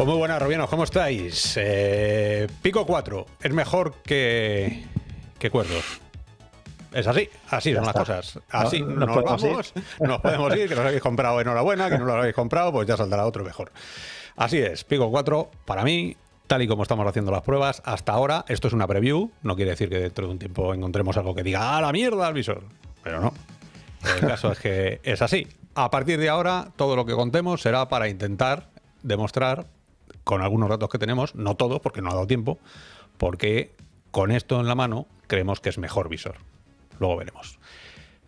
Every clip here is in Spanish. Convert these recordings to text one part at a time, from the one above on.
Pues muy buenas, Robianos, ¿cómo estáis? Eh, Pico 4 es mejor que, que Cuerdos. Es así, así son las cosas. Así No- nos, vamos, nos podemos ir, que nos habéis comprado enhorabuena, que no lo habéis comprado, pues ya saldrá otro mejor. Así es, Pico 4, para mí, tal y como estamos haciendo las pruebas, hasta ahora, esto es una preview, no quiere decir que dentro de un tiempo encontremos algo que diga, ¡ah, la mierda al visor! Pero no. El caso es que es así. A partir de ahora, todo lo que contemos será para intentar demostrar, con algunos datos que tenemos, no todos, porque no ha dado tiempo, porque con esto en la mano creemos que es mejor visor. Luego veremos.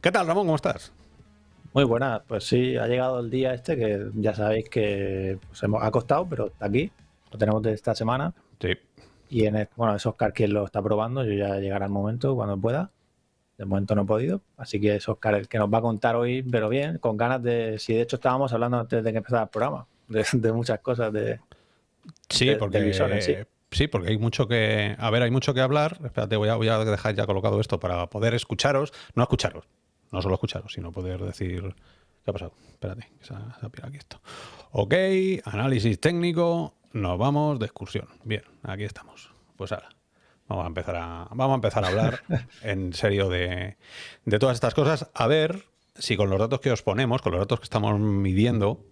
¿Qué tal, Ramón? ¿Cómo estás? Muy buena, pues sí, ha llegado el día este que ya sabéis que pues, hemos, ha costado, pero está aquí. Lo tenemos de esta semana. Sí. Y en el- bueno, es Oscar quien lo está probando. Yo ya llegará el momento cuando pueda. De momento no he podido. Así que es Oscar el que nos va a contar hoy, pero bien, con ganas de. Si de hecho estábamos hablando antes de que empezara el programa, de, de muchas cosas de. Sí, de- porque, de sí. sí, porque hay mucho que. A ver, hay mucho que hablar. Espérate, voy a, voy a dejar ya colocado esto para poder escucharos. No escucharos, no solo escucharos, sino poder decir. ¿Qué ha pasado? Espérate, que se ha, se ha pirado aquí esto. Ok, análisis técnico. Nos vamos de excursión. Bien, aquí estamos. Pues ahora. Vamos a empezar a, vamos a, empezar a hablar en serio de, de todas estas cosas. A ver si con los datos que os ponemos, con los datos que estamos midiendo,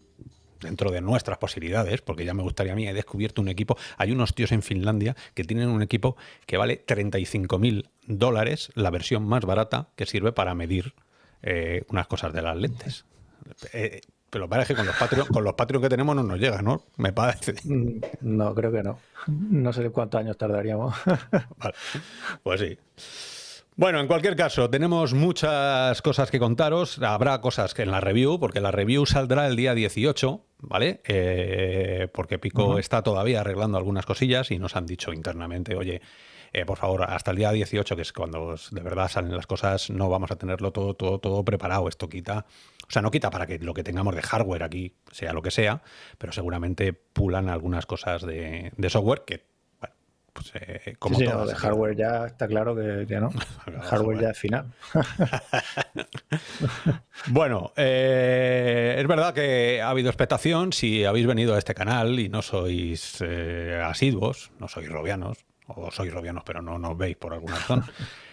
dentro de nuestras posibilidades, porque ya me gustaría a mí, he descubierto un equipo, hay unos tíos en Finlandia que tienen un equipo que vale 35.000 dólares, la versión más barata, que sirve para medir eh, unas cosas de las lentes. Eh, pero parece que con los Patreon, con los Patreon que tenemos no nos llega, ¿no? Me parece. Mm, No, creo que no. No sé cuántos años tardaríamos. Vale, pues sí. Bueno, en cualquier caso, tenemos muchas cosas que contaros. Habrá cosas que en la review, porque la review saldrá el día 18, ¿vale? Eh, porque Pico está todavía arreglando algunas cosillas y nos han dicho internamente, oye, eh, por favor, hasta el día 18, que es cuando de verdad salen las cosas, no vamos a tenerlo todo, todo, todo preparado. Esto quita, o sea, no quita para que lo que tengamos de hardware aquí sea lo que sea, pero seguramente pulan algunas cosas de, de software que, pues eh, como Sí, no, de hardware ya está claro que, que no. Hardware ya es final. Bueno, eh, es verdad que ha habido expectación. Si habéis venido a este canal y no sois eh, asiduos, no sois robianos, o sois robianos pero no nos veis por alguna razón,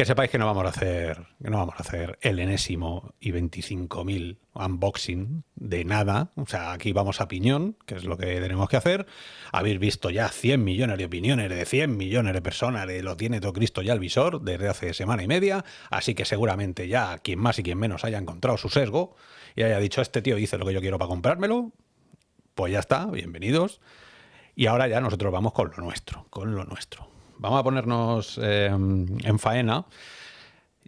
que sepáis que no vamos a hacer, no vamos a hacer el enésimo y 25.000 unboxing de nada. O sea, aquí vamos a piñón, que es lo que tenemos que hacer. Habéis visto ya 100 millones de opiniones de 100 millones de personas, de lo tiene todo Cristo ya el visor desde hace semana y media. Así que seguramente ya quien más y quien menos haya encontrado su sesgo y haya dicho, este tío dice lo que yo quiero para comprármelo. Pues ya está, bienvenidos. Y ahora ya nosotros vamos con lo nuestro, con lo nuestro. Vamos a ponernos eh, en faena.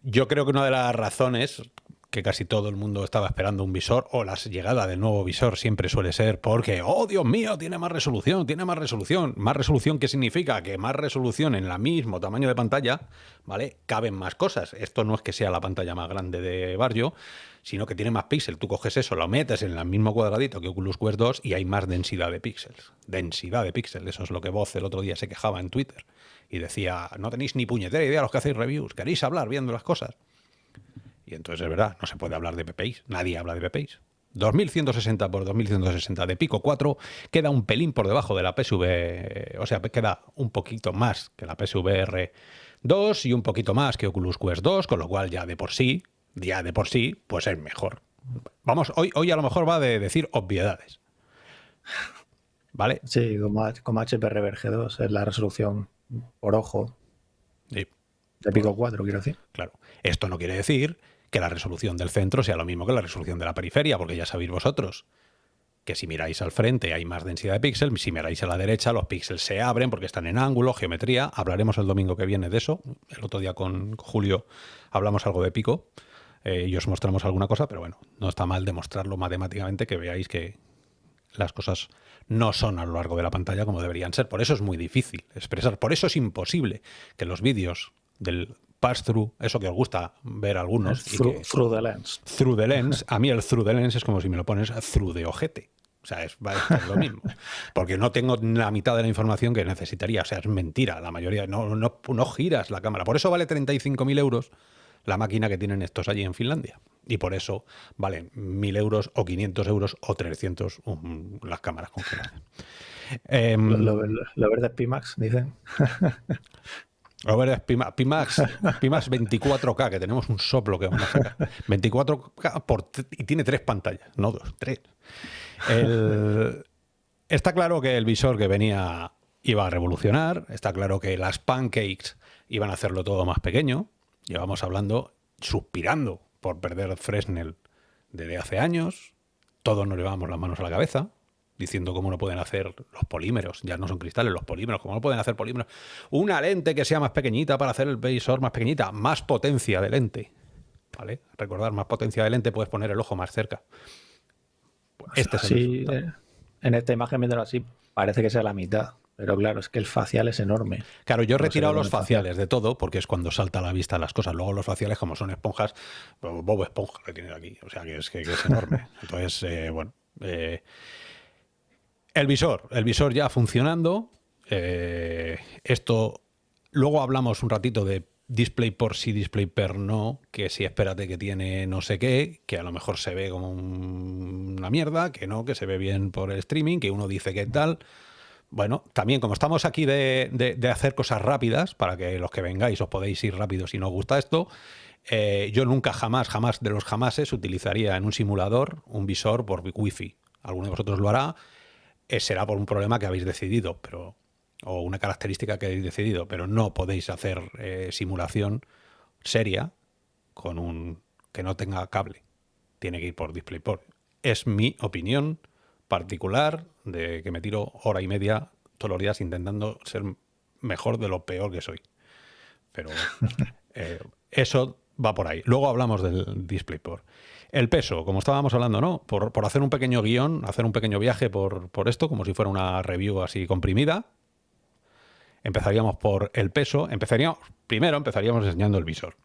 Yo creo que una de las razones que casi todo el mundo estaba esperando un visor o la llegada del nuevo visor siempre suele ser porque, oh Dios mío, tiene más resolución, tiene más resolución. Más resolución, ¿qué significa? Que más resolución en el mismo tamaño de pantalla, ¿vale? Caben más cosas. Esto no es que sea la pantalla más grande de Barrio, sino que tiene más píxeles. Tú coges eso, lo metes en el mismo cuadradito que Oculus Quest 2 y hay más densidad de píxeles. Densidad de píxeles, eso es lo que Voz el otro día se quejaba en Twitter. Y decía, no tenéis ni puñetera idea los que hacéis reviews, queréis hablar viendo las cosas. Y entonces es verdad, no se puede hablar de PPIs, nadie habla de PPIs. 2160 por 2160 de Pico 4 queda un pelín por debajo de la PSV, o sea, queda un poquito más que la PSVR 2 y un poquito más que Oculus Quest 2, con lo cual ya de por sí, ya de por sí, pues es mejor. Vamos, hoy, hoy a lo mejor va de decir obviedades. ¿Vale? Sí, como, como HP Reverge 2 es la resolución por ojo Sí. de Pico 4, quiero decir. Claro, esto no quiere decir que la resolución del centro sea lo mismo que la resolución de la periferia, porque ya sabéis vosotros que si miráis al frente hay más densidad de píxeles, si miráis a la derecha los píxeles se abren porque están en ángulo, geometría. Hablaremos el domingo que viene de eso. El otro día con Julio hablamos algo de pico eh, y os mostramos alguna cosa, pero bueno, no está mal demostrarlo matemáticamente, que veáis que las cosas no son a lo largo de la pantalla como deberían ser. Por eso es muy difícil expresar. Por eso es imposible que los vídeos del pass-through, eso que os gusta ver algunos, y Through, que- through the lens. through the lens, a mí el through the lens es como si me lo pones through de ojete. O sea, es, va a estar lo mismo. Porque no tengo la mitad de la información que necesitaría. O sea, es mentira. La mayoría no, no, no giras la cámara. Por eso vale 35.000 euros la máquina que tienen estos allí en Finlandia. Y por eso valen 1.000 euros o 500 euros o 300 um, las cámaras congeladas. Eh, lo, verde es Pimax, dicen. Lo verde es Pimax, Pimax, 24K, que tenemos un soplo que vamos a sacar. 24K por, y tiene tres pantallas, no dos, tres. está claro que el visor que venía iba a revolucionar, está claro que las pancakes iban a hacerlo todo más pequeño. Llevamos hablando, suspirando por perder Fresnel desde hace años. Todos nos llevamos las manos a la cabeza diciendo cómo no pueden hacer los polímeros, ya no son cristales, los polímeros, cómo no pueden hacer polímeros. Una lente que sea más pequeñita para hacer el visor más pequeñita, más potencia de lente. ¿Vale? Recordar, más potencia de lente, puedes poner el ojo más cerca. Pues este es el eh, en esta imagen, viéndolo así, parece que sea la mitad. Pero claro, es que el facial es enorme. Claro, yo he retirado los faciales de todo porque es cuando salta a la vista las cosas. Luego los faciales, como son esponjas, pues Bob Esponja que tiene aquí. O sea, que es, que, es enorme. Entonces, eh, bueno. Eh, el visor. El visor ya funcionando. esto. Luego hablamos un ratito de display por sí, display per no, que si espérate que tiene no sé qué, que a lo mejor se ve como una mierda, que no, que se ve bien por el streaming, que uno dice que tal. Bueno, también como estamos aquí de, hacer cosas rápidas, para que los que vengáis os podéis ir rápido si no os gusta esto, eh, yo nunca jamás, jamás de los jamases utilizaría en un simulador un visor por wifi. Alguno de vosotros lo hará, eh, será por un problema que habéis decidido, pero o una característica que habéis decidido, pero no podéis hacer eh, simulación seria con un que no tenga cable. Tiene que ir por DisplayPort. Es mi opinión particular de que me tiro hora y media todos los días intentando ser mejor de lo peor que soy. Pero eh, eso va por ahí. Luego hablamos del DisplayPort. El peso, como estábamos hablando, ¿no? Por, por hacer un pequeño guion, hacer un pequeño viaje por, por esto, como si fuera una review así comprimida, Empezaríamos por el peso. Empezaríamos, primero empezaríamos enseñando el visor.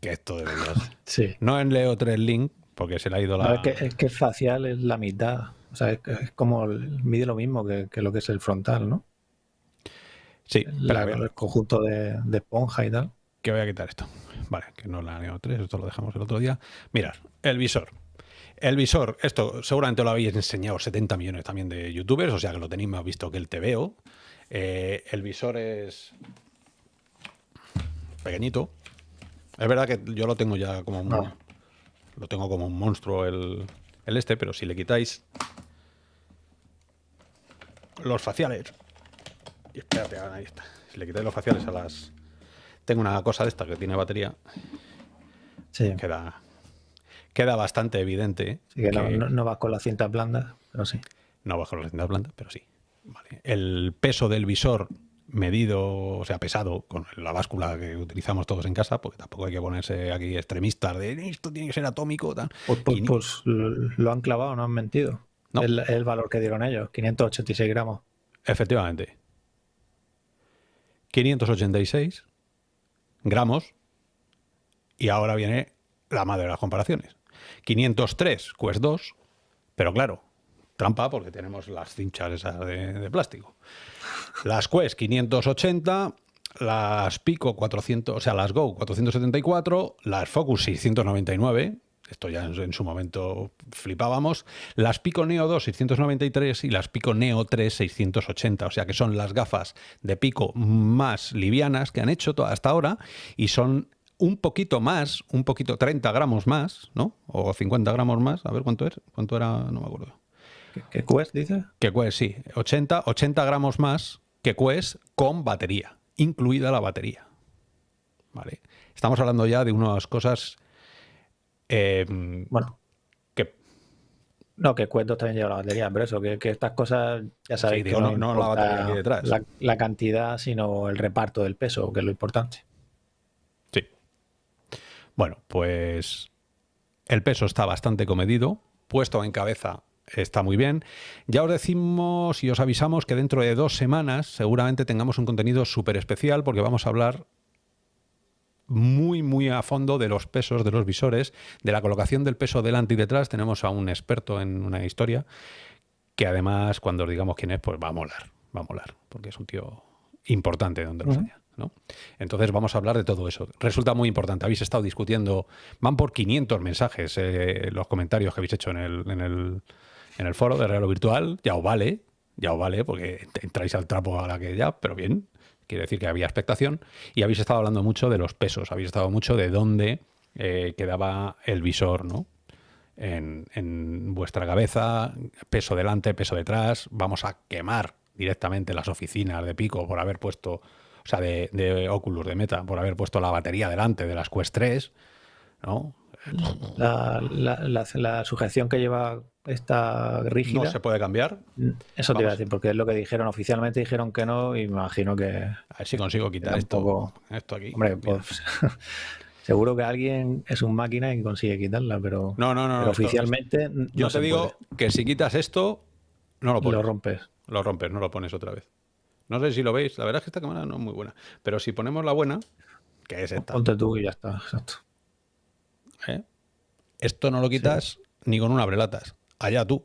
Que esto debería ser. Sí. No en Leo 3 Link, porque se le ha ido la... es, que, es que facial es la mitad. O sea, es, como mide lo mismo que, lo que es el frontal, ¿no? Sí, el conjunto de, esponja y tal. Que voy a quitar esto. Vale, que no la Neo 3, esto lo dejamos el otro día. Mirad, el visor. El visor, esto seguramente lo habéis enseñado 70 millones también de youtubers, o sea que lo tenéis más visto que el TVO. Eh, el visor es pequeñito. Es verdad que yo lo tengo ya como un, lo tengo como un monstruo el, este, pero si le quitáis los faciales y espérate, ahí está. Si le quitáis los faciales a las tengo una cosa de esta que tiene batería. Sí. Queda queda bastante evidente. que, No, va con la cinta blanda, pero sí. No va con la cinta blanda, pero sí. El peso del visor medido, o sea, pesado, con la báscula que utilizamos todos en casa, porque tampoco hay que ponerse aquí extremistas de esto tiene que ser atómico. Pues, pues, pues, lo han clavado, no han mentido. El, el, valor que dieron ellos, 586 gramos. Efectivamente. 586 gramos. Y ahora viene la madre de las comparaciones. 503 Quest 2, pero claro, trampa porque tenemos las cinchas esas de, plástico. Las Quest 580, las Pico 400, o sea, las Go 474, las Focus 699, esto ya en, su momento flipábamos, las Pico Neo 2 693 y las Pico Neo 3 680, o sea que son las gafas de Pico más livianas que han hecho hasta ahora y son un poquito más, un poquito, 30 gramos más, ¿no? O 50 gramos más, a ver cuánto es, cuánto era, no me acuerdo. ¿Qué, Quest dice? Que Quest, sí, 80, 80 gramos más que Quest con batería, incluida la batería. ¿Vale? Estamos hablando ya de unas cosas... Em, bueno. Que, no, que Quest también lleva la batería, pero eso, que, estas cosas, ya sabéis que no, no, la batería aquí detrás. la cantidad, sino el reparto del peso, que es lo importante. Bueno, pues el peso está bastante comedido, puesto en cabeza está muy bien. Ya os decimos y os avisamos que dentro de dos semanas seguramente tengamos un contenido súper especial porque vamos a hablar muy, muy a fondo de los pesos de los visores, de la colocación del peso delante y detrás. Tenemos a un experto en una historia que además, cuando os digamos quién es, pues va a molar, va a molar, porque es un tío importante donde los haya. ¿no? Entonces vamos a hablar de todo eso. Resulta muy importante. Habéis estado discutiendo, van por 500 mensajes eh, los comentarios que habéis hecho en el, en el, en el foro de Real o Virtual. Ya os vale, ya os vale, porque entráis al trapo a la que ya, pero bien. Quiere decir que había expectación. Y habéis estado hablando mucho de los pesos, habéis estado mucho de dónde eh, quedaba el visor, ¿no? En, vuestra cabeza, peso delante, peso detrás. Vamos a quemar directamente las oficinas de Pico por haber puesto, o sea, de, de Oculus, de Meta, por haber puesto la batería delante de las Quest 3, ¿no? La sujeción que lleva esta rígida, No se puede cambiar. eso te iba a Vamos. decir, porque es lo que dijeron, oficialmente dijeron que no y me imagino que, A ver si consigo quitar esto, poco- esto aquí. hombre, pues seguro que alguien es un máquina y consigue quitarla, pero, No, no, no. pero no, esto- oficialmente no yo se te digo que si quitas esto, no lo pones. lo rompes. Lo rompes, no lo pones otra vez. No sé si lo veis, la verdad es que esta cámara no es muy buena. Pero si ponemos la buena, que es esta, Ponte tú y ya está, exacto. ¿eh? esto no lo quitas ni con un abrelatas. Allá tú.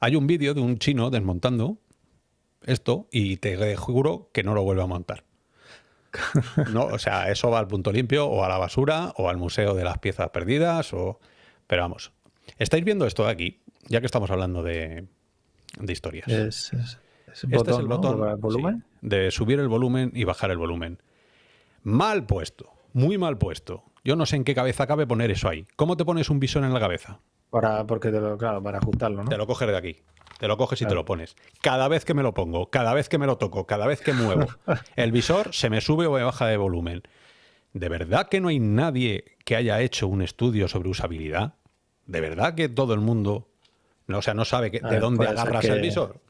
Hay un vídeo de un chino desmontando esto y te juro que no lo vuelve a montar. No, o sea, eso va al punto limpio o a la basura o al museo de las piezas perdidas o... Pero vamos, ¿estáis viendo esto de aquí? Ya que estamos hablando de, de historias. Es, es- es Este es el botón volumen. sí, de subir el volumen y bajar el volumen. Mal puesto, muy mal puesto. Yo no sé en qué cabeza cabe poner eso ahí. ¿Cómo te pones un visor en la cabeza? Para, porque te lo, claro, para ajustarlo, ¿no? Te lo coges de aquí. Te lo coges y te lo pones. Cada vez que me lo pongo, cada vez que me lo toco, cada vez que muevo, el visor se me sube o me baja de volumen. ¿De verdad que no hay nadie que haya hecho un estudio sobre usabilidad? ¿De verdad que todo el mundo, no, o sea, no sabe que- de ver, dónde agarras el visor?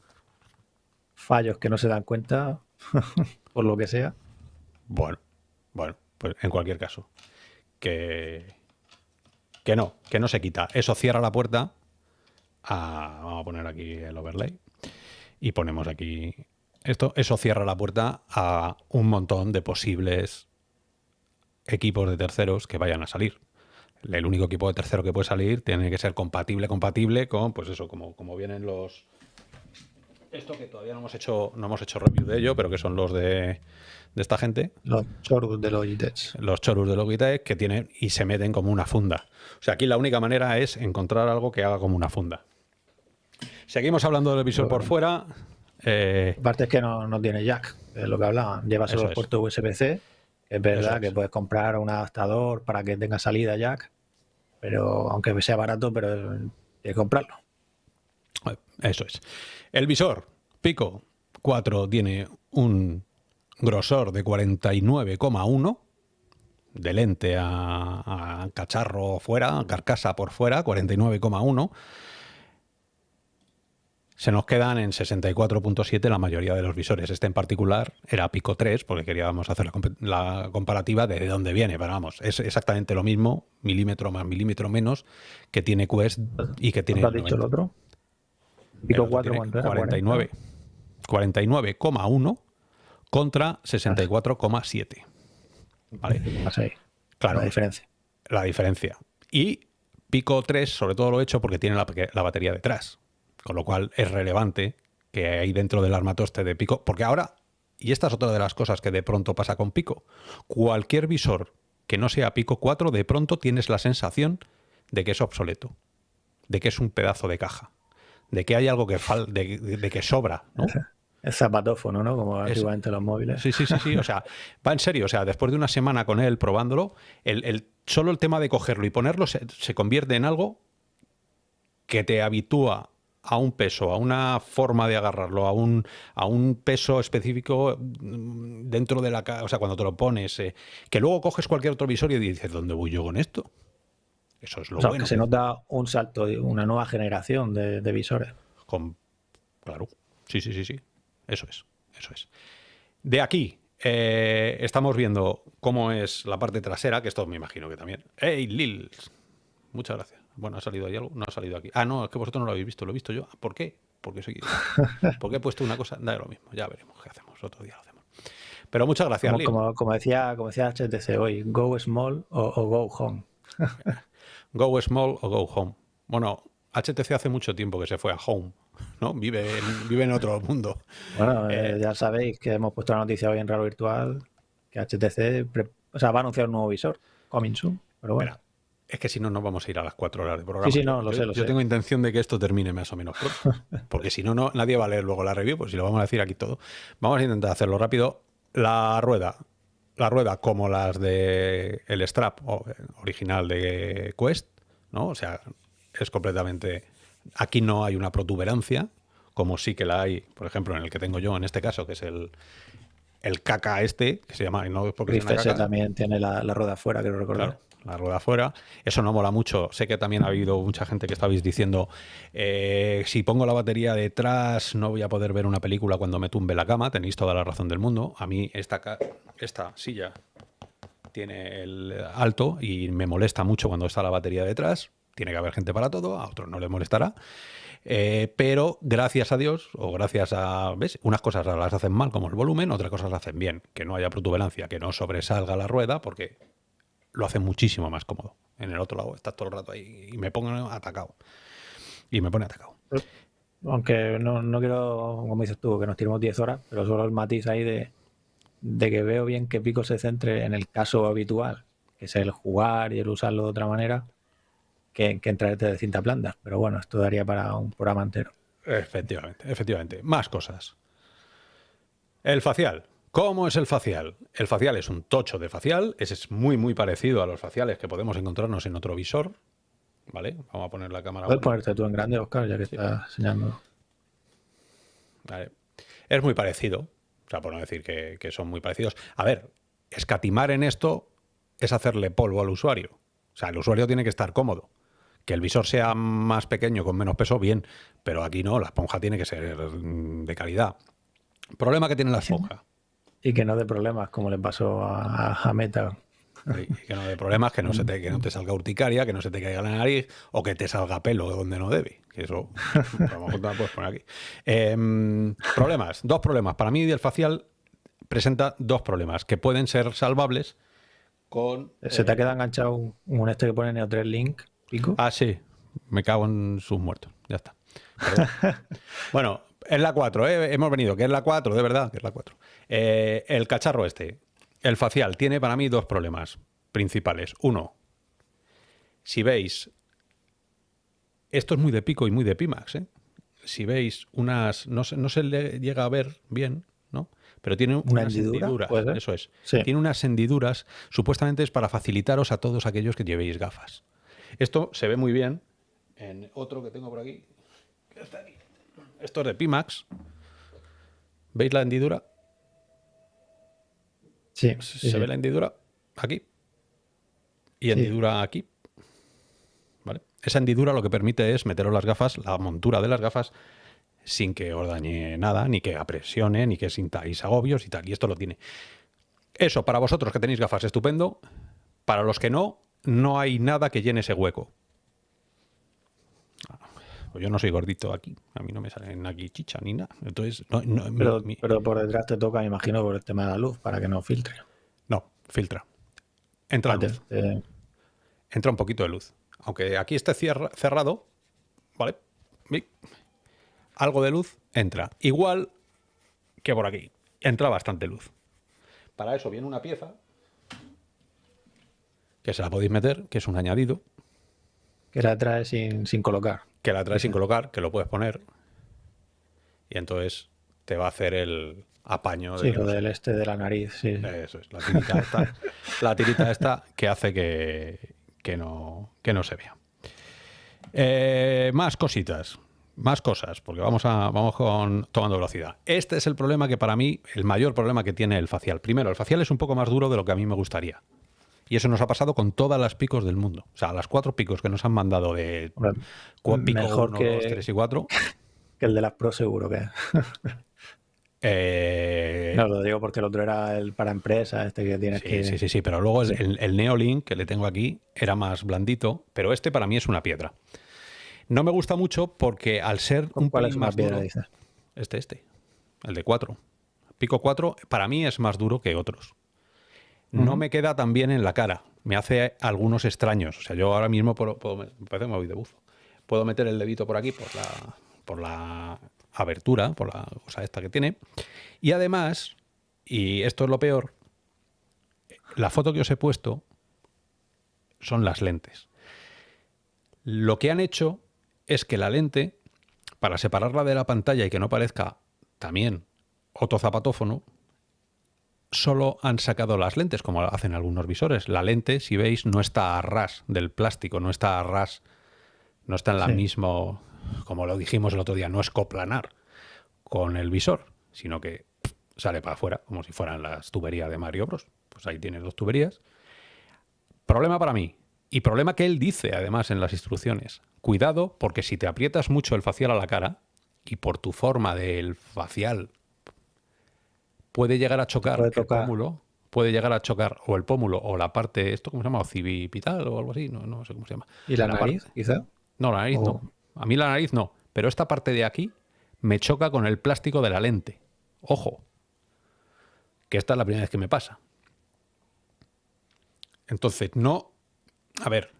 Fallos que no se dan cuenta, por lo que sea. Bueno, bueno, pues en cualquier caso, que, que no, que no se quita. Eso cierra la puerta a, vamos a poner aquí el overlay y ponemos aquí esto. Eso cierra la puerta a un montón de posibles equipos de terceros que vayan a salir. El único equipo de tercero que puede salir tiene que ser compatible, compatible con, pues eso, como, como vienen los... Esto que todavía no hemos hecho, no hemos hecho review de ello, pero que son los de, de esta gente Los chorus de Logitech. los chorus de Logitech que tienen y se meten como una funda. O sea, aquí la única manera es encontrar algo que haga como una funda. Seguimos hablando del visor por fuera. Eh, Aparte es que no, no tiene jack, es lo que hablaban. Lleva solo puerto USB-C. Es verdad es. que puedes comprar un adaptador para que tenga salida jack, pero aunque sea barato, pero tienes que comprarlo. eso es. El visor Pico 4 tiene un grosor de 49,1 de lente a, a cacharro fuera, carcasa por fuera, 49,1. Se nos quedan en 64.7 la mayoría de los visores. Este en particular era Pico 3, porque queríamos hacer la, la comparativa de dónde viene. Pero vamos, es exactamente lo mismo, milímetro más milímetro menos, que tiene Quest y que tiene. ¿Cuánto has dicho el 90. otro? Pico otro 4, tiene ¿cuánto era? 49. 49,1 contra 64,7. Vale, ahí, claro, la diferencia. la diferencia. Y Pico 3, sobre todo lo he hecho porque tiene la, la batería detrás. Con lo cual es relevante que hay dentro del armatoste de Pico. Porque ahora, y esta es otra de las cosas que de pronto pasa con Pico, cualquier visor que no sea Pico 4, de pronto tienes la sensación de que es obsoleto, de que es un pedazo de caja, de que hay algo que fal de, que sobra, ¿no? El zapatófono, ¿no? Como antiguamente los móviles. Sí, sí, sí, sí. O sea, va en serio. O sea, después de una semana con él probándolo, el, el- solo el tema de cogerlo y ponerlo se, se convierte en algo que te habitúa a un peso, a una forma de agarrarlo, a un, a un peso específico mm, dentro de la O sea, cuando te lo pones, eh, que luego coges cualquier otro visor y dices, ¿dónde voy yo con esto? Eso es lo O sea, bueno. que se nota un salto, una nueva generación de, de visores. Con- Claro, sí, sí, sí, sí. Eso es, eso es. De aquí eh, estamos viendo cómo es la parte trasera, que esto me imagino que también. ¡Hey, Lil! Muchas gracias. Bueno, ¿ha salido ahí algo? No ha salido aquí. Ah, no, es que vosotros no lo habéis visto, lo he visto yo. ¿Por qué? Porque soy... Porque he puesto una cosa... Da lo mismo, ya veremos qué hacemos. Otro día lo hacemos. Pero muchas gracias, Como, Lil. como, como decía, como decía HTC hoy, go small o, o go home. Go small o go home. Bueno, HTC hace mucho tiempo que se fue a home, ¿no? Vive en, vive en otro mundo. Bueno, Eh, eh, ya sabéis que hemos puesto la noticia hoy en Real Virtual que HTC o sea, va a anunciar un nuevo visor, coming soon, pero bueno. es que si no, no vamos a ir a las cuatro horas de programa. Sí, sí, no, lo yo, sé, lo yo tengo intención de que esto termine más o menos pronto. Porque si no, no, nadie va a leer luego la review, pues si lo vamos a decir aquí todo. Vamos a intentar hacerlo rápido. La rueda, la rueda como las de el strap original de Quest, ¿no? O sea, es completamente... Aquí no hay una protuberancia, como sí que la hay, por ejemplo, en el que tengo yo, en este caso, que es el, el caca este, que se llama... No porque también tiene la, rueda afuera, quiero recordar. La rueda afuera. Eso no mola mucho. Sé que también ha habido mucha gente que estabais diciendo, eh, si pongo la batería detrás no voy a poder ver una película cuando me tumbe la cama. Tenéis toda la razón del mundo. A mí esta, esta silla tiene el alto y me molesta mucho cuando está la batería detrás. Tiene que haber gente para todo, a otros no les molestará. Eh, pero gracias a Dios, o gracias a. ¿Ves? Unas cosas las hacen mal, como el volumen, otras cosas las hacen bien. Que no haya protuberancia, que no sobresalga la rueda, porque lo hace muchísimo más cómodo. En el otro lado estás todo el rato ahí y me pongo atacado. Y me pone atacado. Aunque no, no quiero, como dices tú, que nos tiremos 10 horas, pero solo el matiz ahí de, de que veo bien que Pico se centre en el caso habitual, que es el jugar y el usarlo de otra manera, que, que traerte de cinta planta. Pero bueno, esto daría para un programa entero. Efectivamente, efectivamente. Más cosas. El facial. ¿Cómo es el facial? El facial es un tocho de facial. Ese es muy, muy parecido a los faciales que podemos encontrarnos en otro visor. ¿Vale? Vamos a poner la cámara. Puedes ponerte tú en grande, Oscar, ya que estás enseñando. Vale. Es muy parecido. O sea, por no decir que, que son muy parecidos. A ver, escatimar en esto es hacerle polvo al usuario. O sea, el usuario tiene que estar cómodo. Que el visor sea más pequeño, con menos peso, bien, pero aquí no, la esponja tiene que ser de calidad. Problema que tiene la esponja. Y que no dé problemas, como le pasó a, Meta. Y que no dé problemas, que no, se te, que no te salga urticaria, que no se te caiga la nariz o que te salga pelo donde no debe. Que eso, puedes poner aquí. Em, problemas, dos problemas. Para mí, el facial presenta dos problemas que pueden ser salvables con. ¿Se te ha eh, quedado enganchado un, este que pone Neo3 Link? Ah, sí. Me cago en sus muertos. Ya está. bueno, es la 4, ¿eh? hemos venido, que es la 4, de verdad, que es la 4. Eh, el cacharro este, el facial, tiene para mí dos problemas principales. Uno, si veis, esto es muy de pico y muy de Pimax, ¿eh? si veis unas, no se, no se le llega a ver bien, ¿no? Pero tiene ¿Una unas hendiduras, eso es. Tiene unas hendiduras, supuestamente es para facilitaros a todos aquellos que llevéis gafas. Esto se ve muy bien en otro que tengo por aquí. Esto es de Pimax. ¿Veis la hendidura? Sí. ¿Se ve la hendidura? Aquí. Y hendidura aquí. ¿Vale? Esa hendidura lo que permite es meteros las gafas, la montura de las gafas, sin que os dañe nada, ni que apresione, ni que sintáis agobios y tal. Y esto lo tiene. Eso, para vosotros que tenéis gafas, estupendo. Para los que no, no hay nada que llene ese hueco. Pues yo no soy gordito aquí, a mí no me salen aquí chicha ni nada. Entonces, pero, por detrás te toca, me imagino, por el tema de la luz, para que no filtre. No, filtra. Entra luz. Entra un poquito de luz. Aunque aquí esté cerrado, ¿vale? Algo de luz entra. Igual que por aquí. Entra bastante luz. Para eso viene una pieza que se la podéis meter, que es un añadido. Que la trae sin, colocar. Que la trae sin colocar, que lo puedes poner. Y entonces te va a hacer el apaño. Sí, lo del este de la nariz, sí. Eso es, la tirita esta, la tirita esta que hace que, que, no, que no se vea. Eh, más cositas, más cosas, porque vamos, a, vamos con tomando velocidad. Este es el problema que para mí, el mayor problema que tiene el facial. Primero, el facial es un poco más duro de lo que a mí me gustaría. Y eso nos ha pasado con todas las picos del mundo. O sea, las cuatro picos que nos han mandado de pico mejor que, 3 y 4. Que el de las Pro seguro que. eh... No, lo digo porque el otro era el para empresa, este que tienes que. Sí, sí, sí, pero luego el, el Neolink que le tengo aquí era más blandito, pero este para mí es una piedra. No me gusta mucho porque al ser un ¿Cuál es más piedra, dices? Este, este. El de 4. Pico 4 para mí es más duro que otros no me queda tan bien en la cara. Me hace algunos extraños. O sea, yo ahora mismo puedo, me parece me voy de buzo. Puedo meter el dedito por aquí, por la, por la abertura, por la cosa esta que tiene. Y además, y esto es lo peor, la foto que os he puesto son las lentes. Lo que han hecho es que la lente, para separarla de la pantalla y que no parezca también otro zapatófono, solo han sacado las lentes, como hacen algunos visores. La lente, si veis, no está a ras del plástico, no está a ras, no está en la misma, como lo dijimos el otro día, no es coplanar con el visor, sino que sale para afuera, como si fueran las tuberías de Mario Bros. Pues ahí tienes dos tuberías. Problema para mí, y problema que él dice además en las instrucciones. Cuidado, porque si te aprietas mucho el facial a la cara, y por tu forma del facial puede llegar a chocar el pómulo, puede llegar a chocar o el pómulo o la parte, ¿esto cómo se llama? civipital o algo así, no, no sé cómo se llama. ¿Y la, nariz, quizá? No, la nariz no. A mí la nariz no, pero esta parte de aquí me choca con el plástico de la lente. Ojo, que esta es la primera vez que me pasa. Entonces, no... A ver,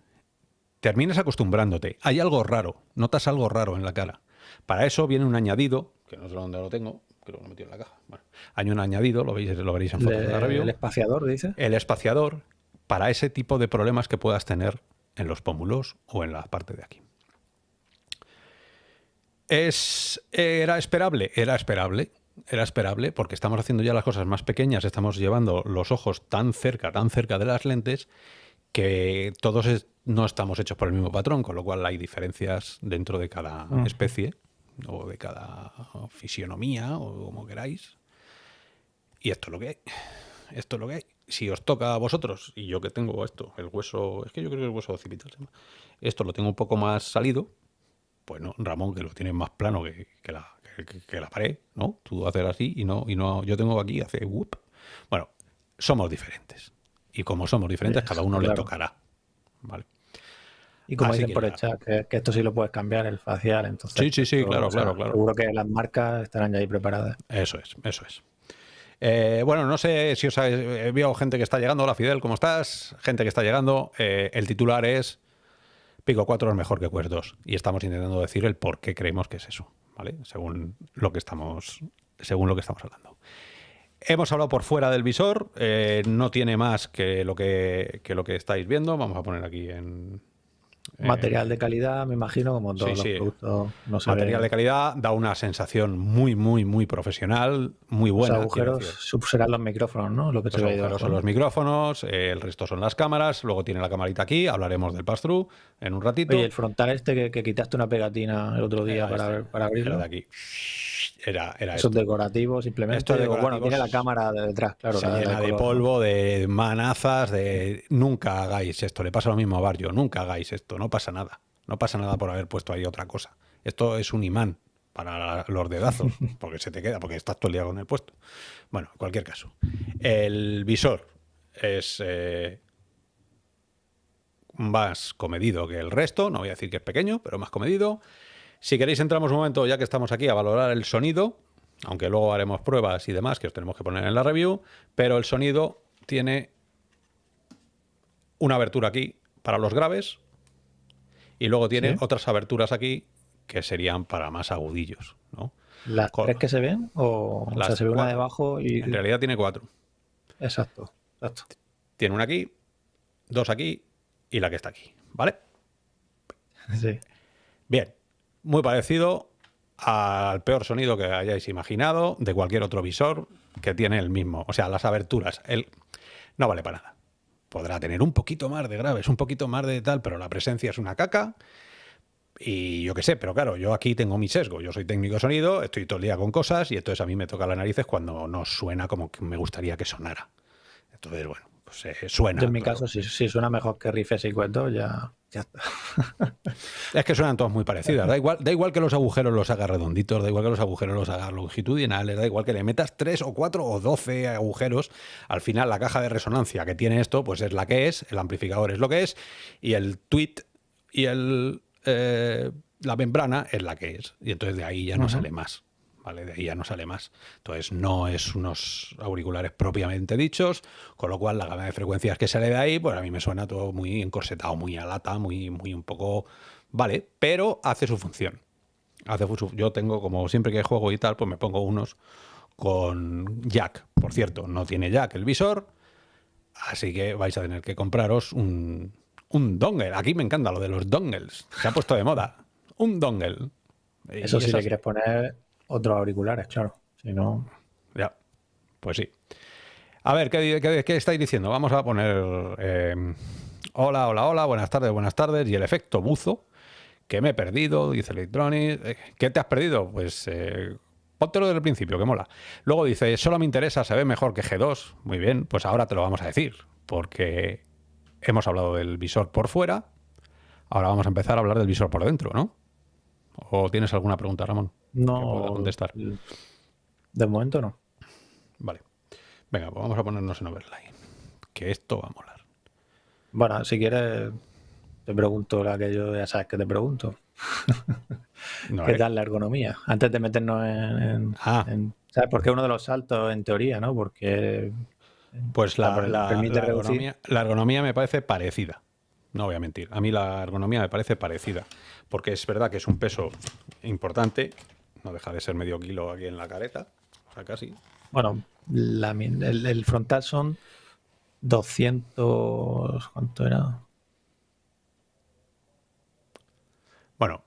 terminas acostumbrándote. Hay algo raro, notas algo raro en la cara. Para eso viene un añadido, que no sé dónde lo tengo, creo que lo he metido en la caja. Bueno, hay un añadido, lo, veis, lo veréis en fotos de la review. ¿El espaciador, dice? El espaciador para ese tipo de problemas que puedas tener en los pómulos o en la parte de aquí. Es, ¿Era esperable? Era esperable. Era esperable porque estamos haciendo ya las cosas más pequeñas, estamos llevando los ojos tan cerca, tan cerca de las lentes, que todos no estamos hechos por el mismo patrón, con lo cual hay diferencias dentro de cada especie o de cada fisionomía o como queráis. Y esto es lo que hay. Esto es lo que hay. Si os toca a vosotros, y yo que tengo esto, el hueso, es que yo creo que el hueso occipital, esto lo tengo un poco más salido, pues no, Ramón, que lo tiene más plano que, la, que, la, pared, ¿no? Tú haces así y no, y no, yo tengo aquí, hace whoop. Bueno, somos diferentes. Y como somos diferentes, cada uno le tocará. ¿Vale? Y como dicen por hecho que, esto sí lo puedes cambiar, el facial, entonces... Sí, sí, sí, claro, claro, claro. Seguro que las marcas estarán ya ahí preparadas. Eso es, eso es. Eh, bueno, no sé si os habéis... Veo gente que está llegando. Hola, Fidel, ¿cómo estás? Gente que está llegando. Eh, el titular es Pico 4 es mejor que Quest 2. Y estamos intentando decir el por qué creemos que es eso, ¿vale? Según lo que estamos, según lo que estamos hablando. Hemos hablado por fuera del visor, eh, no tiene más que lo que, que lo que estáis viendo. Vamos a poner aquí en, eh, material de calidad, me imagino, como todos los productos. No Material de calidad da una sensación muy, muy, muy profesional, muy buena. Los agujeros serán los micrófonos, ¿no? Lo que los agujeros son los micrófonos, el resto son las cámaras, luego tiene la camarita aquí, hablaremos del pass-through en un ratito. Y el frontal este que, quitaste una pegatina el otro día para, este, para abrirlo. de aquí era, era Eso es decorativo simplemente. Esto es bueno, tiene la cámara de detrás, claro. Se llena de, polvo, de manazas, de... Nunca hagáis esto. Le pasa lo mismo a Barrio. Nunca hagáis esto. No pasa nada. No pasa nada por haber puesto ahí otra cosa. Esto es un imán para los dedazos, porque se te queda, porque estás todo el día con el puesto. Bueno, en cualquier caso. El visor es eh, más comedido que el resto. No voy a decir que es pequeño, pero más comedido. Si queréis entramos un momento, ya que estamos aquí, a valorar el sonido, aunque luego haremos pruebas y demás que os tenemos que poner en la review, pero el sonido tiene una abertura aquí para los graves y luego tiene otras aberturas aquí que serían para más agudillos. ¿no? ¿Las tres que se ven? O, se ve una debajo y... En realidad tiene cuatro. Exacto, exacto. Tiene una aquí, dos aquí y la que está aquí, ¿vale? Sí. Bien, muy parecido al peor sonido que hayáis imaginado de cualquier otro visor que tiene el mismo. O sea, las aberturas. El... No vale para nada. Podrá tener un poquito más de graves, un poquito más de tal, pero la presencia es una caca. Y yo qué sé, pero claro, yo aquí tengo mi sesgo. Yo soy técnico de sonido, estoy todo el día con cosas y entonces a mí me toca las narices cuando no suena como que me gustaría que sonara. Entonces, bueno, pues eh, suena. en mi caso, si, suena mejor que y Cuento, ya es que suenan todos muy parecidas. Da igual, da igual que los agujeros los hagas redonditos, da igual que los agujeros los hagas longitudinales, da igual que le metas tres o cuatro o doce agujeros. Al final, la caja de resonancia que tiene esto, pues es la que es, el amplificador es lo que es, y el tweet y el, eh, la membrana es la que es. Y entonces de ahí ya no sale más. De ahí ya no sale más. Entonces no es unos auriculares propiamente dichos, con lo cual la gama de frecuencias que sale de ahí, pues a mí me suena todo muy encorsetado, muy a lata, muy, muy un poco... Vale, pero hace su función. Hace yo tengo, como siempre que juego y tal, pues me pongo unos con jack. Por cierto, no tiene jack el visor, Así que vais a tener que compraros un, un dongle. Aquí me encanta lo de los dongles. Se ha puesto de moda. Un dongle. Eso sí le quieres poner otros auriculares, claro. Si no. Ya. Pues sí. A ver, ¿qué, qué, estáis diciendo? Vamos a poner. Eh, hola, hola, hola, buenas tardes, buenas tardes. Y el efecto buzo, que me he perdido, dice Electronic. Eh, ¿Qué te has perdido? Pues eh, póntelo desde el principio, que mola. Luego dice, solo me interesa, se ve mejor que G2. Muy bien, pues ahora te lo vamos a decir, porque hemos hablado del visor por fuera, ahora vamos a empezar a hablar del visor por dentro, ¿no? ¿O tienes alguna pregunta, Ramón? No. contestar. De momento no. Vale. Venga, pues vamos a ponernos en overlay. Que esto va a molar. Bueno, si quieres, te pregunto la que yo ya sabes que te pregunto. ¿Qué eh. tal la ergonomía? Antes de meternos en, ah. ¿Sabes? Porque uno de los saltos en teoría, ¿no? Porque. Pues la, ergonomía, la ergonomía me parece parecida. No voy a mentir. A mí la ergonomía me parece parecida. Porque es verdad que es un peso importante. No deja de ser medio kilo aquí en la careta. O sea, casi. Bueno, el, frontal son 200. ¿Cuánto era? Bueno.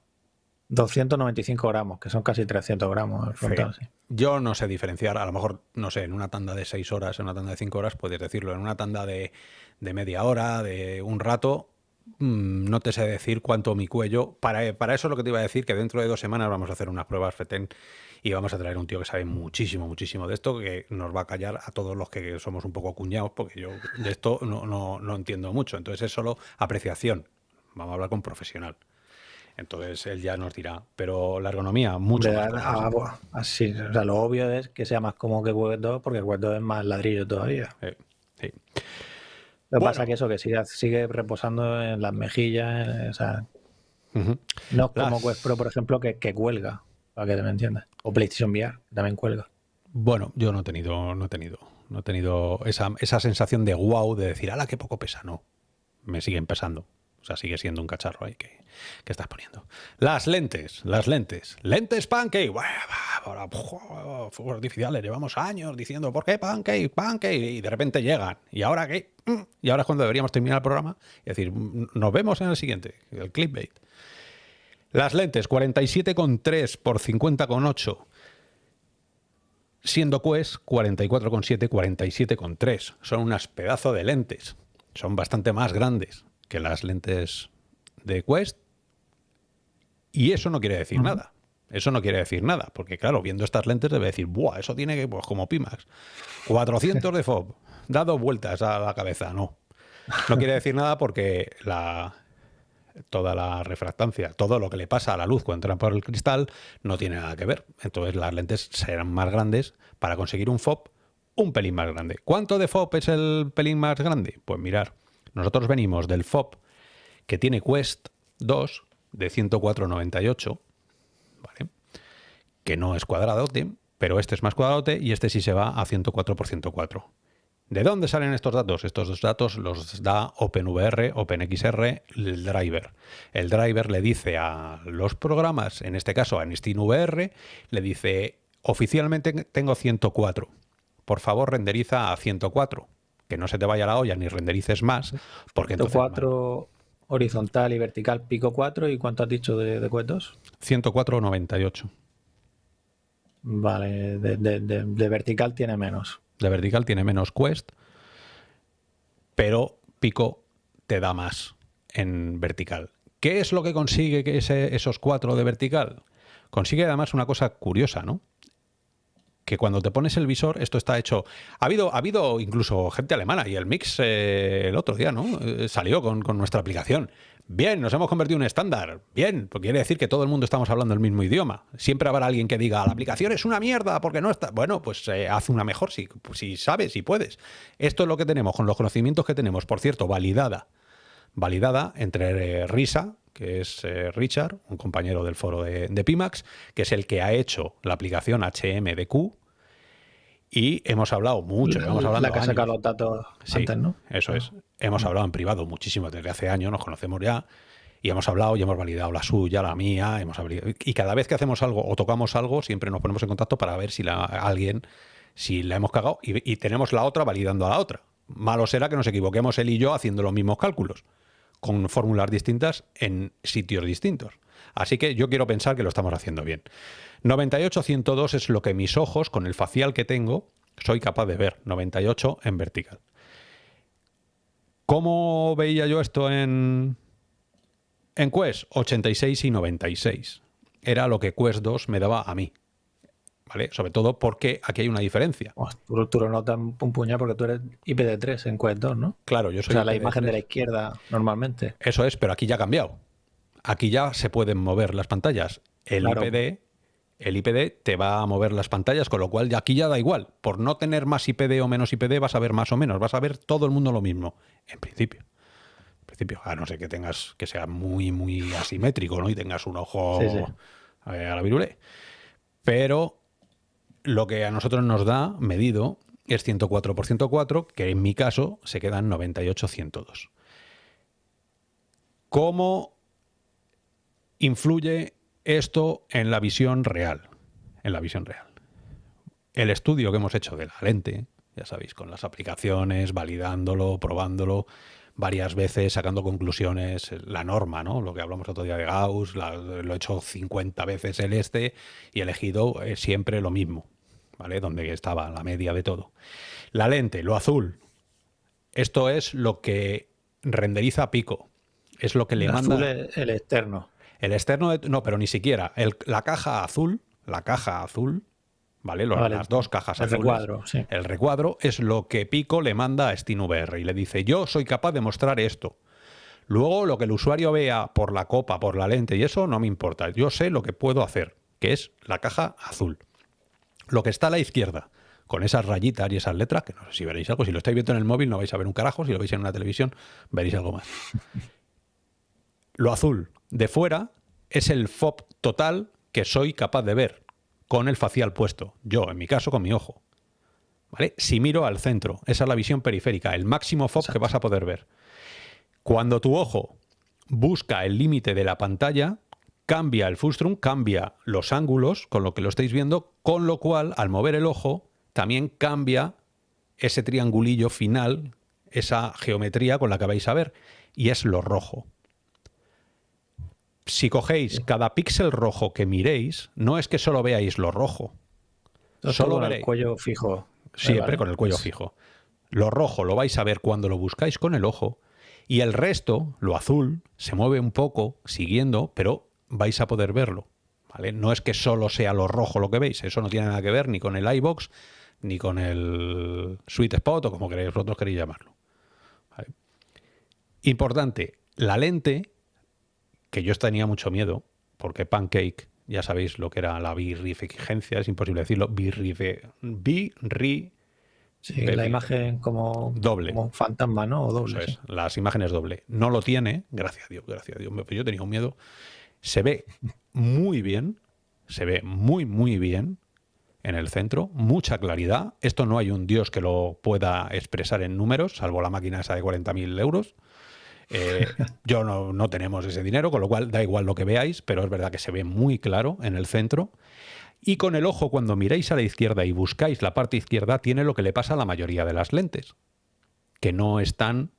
295 gramos, que son casi 300 gramos el frontal, sí. Yo no sé diferenciar, a lo mejor, no sé, en una tanda de 6 horas, en una tanda de 5 horas, puedes decirlo, en una tanda de, media hora, de un rato, no te sé decir cuánto mi cuello. Para, para eso es lo que te iba a decir, que dentro de dos semanas vamos a hacer unas pruebas FETEN y vamos a traer un tío que sabe muchísimo, muchísimo de esto, que nos va a callar a todos los que somos un poco cuñados, porque yo de esto no, no, no entiendo mucho. Entonces es solo apreciación. Vamos a hablar con profesional. Entonces él ya nos dirá. Pero la ergonomía, mucho más. Ah, así, o sea, lo obvio es que sea más cómodo que Web 2, porque Web 2 es más ladrillo todavía. sí. Lo que pasa es que eso, que sigue, sigue reposando en las mejillas, o sea, no es como Quest Pro, por ejemplo, que, que cuelga para que me entiendas. O PlayStation VR, también cuelga. Bueno, yo no he tenido, no he tenido, no he tenido esa, esa sensación de wow, de decir, ala, qué poco pesa. No, me siguen pesando. O sea, sigue siendo un cacharro ahí que, que estás poniendo. Las lentes, las lentes. Lentes Pancake. Fuegos artificiales. Llevamos años diciendo, ¿por qué Pancake? Pancake. Y de repente llegan. ¿Y ahora qué? Mm. Y ahora es cuando deberíamos terminar el programa y decir, mm, nos vemos en el siguiente, el clickbait. Las lentes 47,3 por 50,8. Siendo Quest 44,7, 47,3. Son unas pedazos de lentes. Son bastante más grandes que las lentes de Quest. Y eso no quiere decir nada. Eso no quiere decir nada, porque claro, viendo estas lentes debe decir, ¡buah! Eso tiene que, pues como Pimax. 400 de FOB, dado vueltas a la cabeza. No. No quiere decir nada porque la, toda la refractancia, todo lo que le pasa a la luz cuando entra por el cristal no tiene nada que ver. Entonces las lentes serán más grandes para conseguir un FOB un pelín más grande. ¿Cuánto de FOB es el pelín más grande? Pues mirar, nosotros venimos del FOB que tiene Quest 2 de 104,98, ¿vale? que no es cuadradote, pero este es más cuadradote y este sí se va a 104 por 104. ¿De dónde salen estos datos? Estos dos datos los da OpenVR, OpenXR, el driver. El driver le dice a los programas, en este caso a VR, le dice, oficialmente tengo 104. Por favor, renderiza a 104. Que no se te vaya la olla ni renderices más. Porque 104 horizontal y vertical pico 4. ¿Y cuánto has dicho de, de 2? 104,98. Vale, de vertical tiene menos de vertical tiene menos quest, pero pico te da más en vertical. ¿Qué es lo que consigue que esos cuatro de vertical? Consigue además una cosa curiosa, ¿no? Que cuando te pones el visor, esto está hecho... Ha habido, ha habido incluso gente alemana y el Mix eh, el otro día, ¿no? Eh, salió con, nuestra aplicación. Bien, nos hemos convertido en estándar. Bien, porque quiere decir que todo el mundo estamos hablando el mismo idioma. Siempre habrá alguien que diga, la aplicación es una mierda porque no está... Bueno, pues eh, haz una mejor si, si sabes, si puedes. Esto es lo que tenemos, con los conocimientos que tenemos, por cierto, validada. Validada entre Risa, que es Richard, un compañero del foro de, de, Pimax, que es el que ha hecho la aplicación HMDQ, y hemos hablado mucho, hemos hablado La que ha los datos antes, ¿no? Eso es. Hemos hablado en privado muchísimo desde hace años, nos conocemos ya. Y hemos hablado y hemos validado la suya, la mía, hemos y cada vez que hacemos algo o tocamos algo, siempre nos ponemos en contacto para ver si la, alguien, si la hemos cagado y, tenemos la otra validando a la otra. Malo será que nos equivoquemos él y yo haciendo los mismos cálculos, con fórmulas distintas en sitios distintos. Así que yo quiero pensar que lo estamos haciendo bien. 98-102 es lo que mis ojos, con el facial que tengo, soy capaz de ver. 98 en vertical. ¿Cómo veía yo esto en, en Quest? 86 y 96. Era lo que Quest 2 me daba a mí. ¿Vale? Sobre todo porque aquí hay una diferencia. tú, lo notas un puñado porque tú eres IPD3 en Quest 2, ¿no? Claro, yo soy. O sea, la imagen de la izquierda normalmente. Eso es, pero aquí ya ha cambiado. Aquí ya se pueden mover las pantallas. El IPD el IPD te va a mover las pantallas, con lo cual aquí ya da igual. Por no tener más IPD o menos IPD vas a ver más o menos, vas a ver todo el mundo lo mismo, en principio. En principio, a no ser que tengas que sea muy, muy asimétrico, ¿no? Y tengas un ojo eh, a la virule. Pero lo que a nosotros nos da medido es 104 por 104, que en mi caso se quedan 98-102. ¿Cómo influye esto en la visión real. En la visión real. El estudio que hemos hecho de la lente, ya sabéis, con las aplicaciones, validándolo, probándolo varias veces, sacando conclusiones, la norma, ¿no? Lo que hablamos otro día de Gauss, lo he hecho 50 veces el este y he elegido eh, siempre lo mismo, ¿vale? Donde estaba la media de todo. La lente, lo azul. Esto es lo que renderiza pico. Es lo que le manda. el externo. El externo, no, pero ni siquiera. la caja azul, la caja azul, ¿vale? Las dos cajas el Recuadro, El recuadro es lo que Pico le manda a SteamVR y le dice, yo soy capaz de mostrar esto. Luego lo que el usuario vea por la copa, por la lente y eso no me importa. Yo sé lo que puedo hacer, que es la caja azul. Lo que está a la izquierda, con esas rayitas y esas letras, que no sé si veréis algo, si lo estáis viendo en el móvil no vais a ver un carajo, si lo veis en una televisión veréis algo más. Lo azul, de fuera es el FOB total que soy capaz de ver con el facial puesto. Yo, en mi caso, con mi ojo. ¿Vale? Si miro al centro, esa es la visión periférica, el máximo FOB que vas a poder ver. Cuando tu ojo busca el límite de la pantalla, cambia el frustrum, cambia los ángulos con lo que lo estáis viendo, con lo cual, al mover el ojo, también cambia ese triangulillo final, esa geometría con la que vais a ver, y es lo rojo si cogéis cada píxel rojo que miréis, no es que solo veáis lo rojo. solo con el cuello fijo. Siempre con el cuello fijo. Lo rojo lo vais a ver cuando lo buscáis con el ojo y el resto, lo azul, se mueve un poco siguiendo, pero vais a poder verlo. ¿vale? No es que solo sea lo rojo lo que veis, eso no tiene nada que ver ni con el iBox ni con el Sweet Spot o como queréis, vosotros queréis llamarlo. Importante, la lente que yo tenía mucho miedo, porque Pancake, ya sabéis lo que era la birrificencia, es imposible decirlo, birrife, birri... Sí, la imagen como, doble. como fantasma, ¿no? O doble. Las imágenes doble. No lo tiene, gracias a Dios, gracias a Dios. Yo tenía un miedo. Se ve muy bien, se ve muy, muy bien en el centro, mucha claridad. Esto no hay un dios que lo pueda expresar en números, salvo la máquina esa de 40.000 euros. Eh, yo no, no tenemos ese dinero, con lo cual da igual lo que veáis, pero es verdad que se ve muy claro en el centro. Y con el ojo, cuando miráis a la izquierda y buscáis la parte izquierda, tiene lo que le pasa a la mayoría de las lentes, que no están...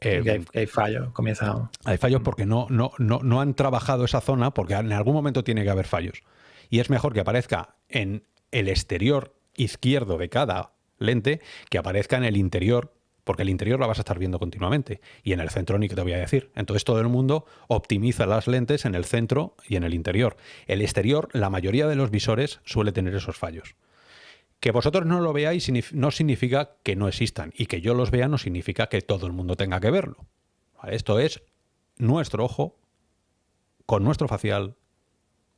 Eh, hay, fallos, comienza... Hay fallos porque no, no, no, no han trabajado esa zona, porque en algún momento tiene que haber fallos. Y es mejor que aparezca en el exterior izquierdo de cada lente que aparezca en el interior porque el interior la vas a estar viendo continuamente y en el centro ni que te voy a decir. Entonces todo el mundo optimiza las lentes en el centro y en el interior. El exterior, la mayoría de los visores suele tener esos fallos. Que vosotros no lo veáis no significa que no existan y que yo los vea no significa que todo el mundo tenga que verlo. Esto es nuestro ojo con nuestro facial,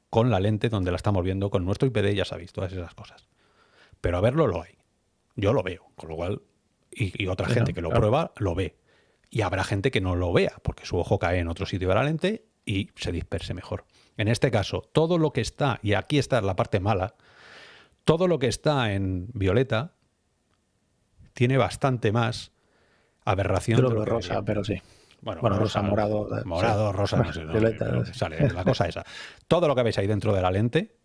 con la lente donde la estamos viendo, con nuestro IPD, ya sabéis, todas esas cosas. Pero a verlo lo hay. Yo lo veo, con lo cual y, otra gente que lo prueba lo ve. Y habrá gente que no lo vea, porque su ojo cae en otro sitio de la lente y se disperse mejor. En este caso, todo lo que está, y aquí está la parte mala, todo lo que está en violeta tiene bastante más aberración. Creo rosa, pero sí. Bueno, rosa, morado. Morado, rosa, no sé. violeta, sale la cosa esa. Todo lo que veis ahí dentro de la lente,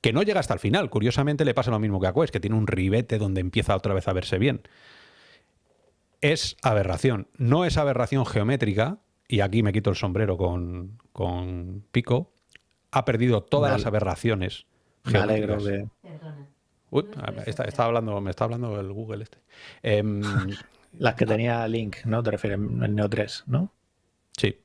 que no llega hasta el final. Curiosamente le pasa lo mismo que a Quest, que tiene un ribete donde empieza otra vez a verse bien es aberración. No es aberración geométrica, y aquí me quito el sombrero con, Pico, ha perdido todas las aberraciones. Me alegro de... Uy, está, hablando, me está hablando el Google este. Em, las que tenía Link, ¿no? Te refieres en Neo 3, ¿no? Sí.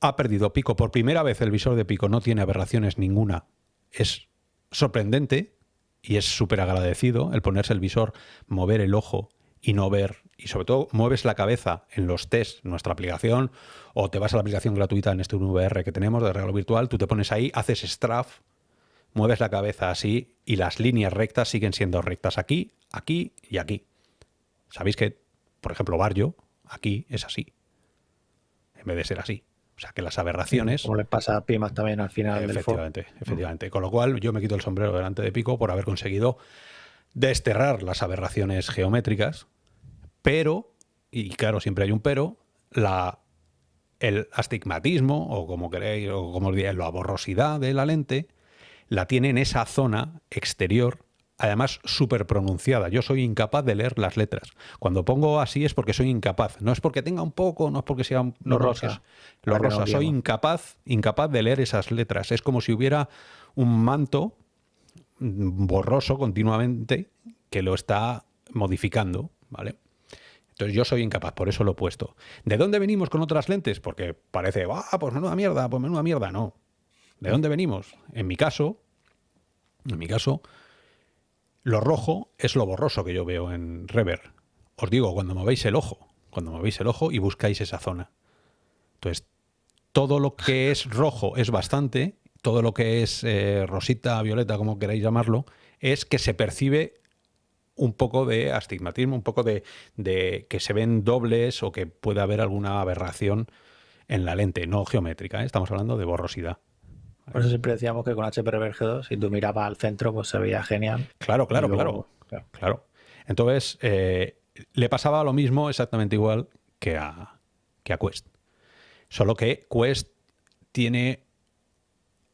Ha perdido Pico. Por primera vez el visor de Pico no tiene aberraciones ninguna. Es sorprendente y es súper agradecido el ponerse el visor, mover el ojo y no ver. Y sobre todo mueves la cabeza en los test, nuestra aplicación, o te vas a la aplicación gratuita en este VR que tenemos de regalo virtual, tú te pones ahí, haces straff, mueves la cabeza así y las líneas rectas siguen siendo rectas aquí, aquí y aquí. Sabéis que, por ejemplo, Barrio, aquí es así, en vez de ser así. O sea, que las aberraciones... Como le pasa a Pimas también al final efectivamente, del Efectivamente, Con lo cual yo me quito el sombrero delante de Pico por haber conseguido desterrar las aberraciones geométricas, pero, y claro, siempre hay un pero, la, el astigmatismo, o como queréis, o como diréis, la borrosidad de la lente, la tiene en esa zona exterior además súper pronunciada. Yo soy incapaz de leer las letras. Cuando pongo así es porque soy incapaz. No es porque tenga un poco, no es porque sea un, lo rosa. Lo rosa. soy incapaz, incapaz de leer esas letras. Es como si hubiera un manto borroso continuamente que lo está modificando, ¿vale? Entonces yo soy incapaz, por eso lo he puesto. ¿De dónde venimos con otras lentes? Porque parece, ah, pues menuda mierda, pues menuda mierda. No. ¿De dónde venimos? En mi caso, en mi caso, lo rojo es lo borroso que yo veo en Rever. Os digo, cuando movéis el ojo, cuando movéis el ojo y buscáis esa zona. Entonces, todo lo que es rojo es bastante, todo lo que es eh, rosita, violeta, como queráis llamarlo, es que se percibe un poco de astigmatismo, un poco de, que se ven dobles o que puede haber alguna aberración en la lente, no geométrica, ¿eh? estamos hablando de borrosidad. Por eso siempre decíamos que con HP Reverge 2, si tú mirabas al centro, pues se veía genial. Claro, claro, claro, claro, Entonces, eh, le pasaba lo mismo exactamente igual que a, que a Quest. Solo que Quest tiene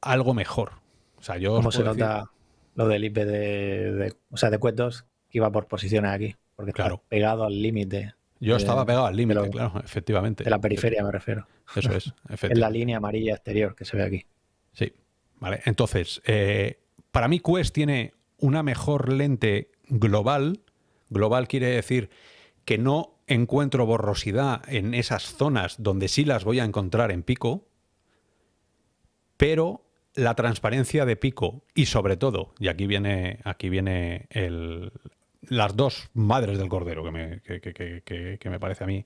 algo mejor. O sea, yo ¿Cómo se nota lo del IP de, o sea, de Quest 2 que iba por posiciones aquí? Porque claro. pegado al límite. Yo estaba pegado al límite, claro, efectivamente. De la periferia me refiero. Eso es, efectivamente. En la línea amarilla exterior que se ve aquí. Sí, vale. Entonces, eh, para mí Quest tiene una mejor lente global. Global quiere decir que no encuentro borrosidad en esas zonas donde sí las voy a encontrar en pico, pero la transparencia de pico y sobre todo, y aquí viene, aquí viene el, las dos madres del cordero que me, que, me parece a mí.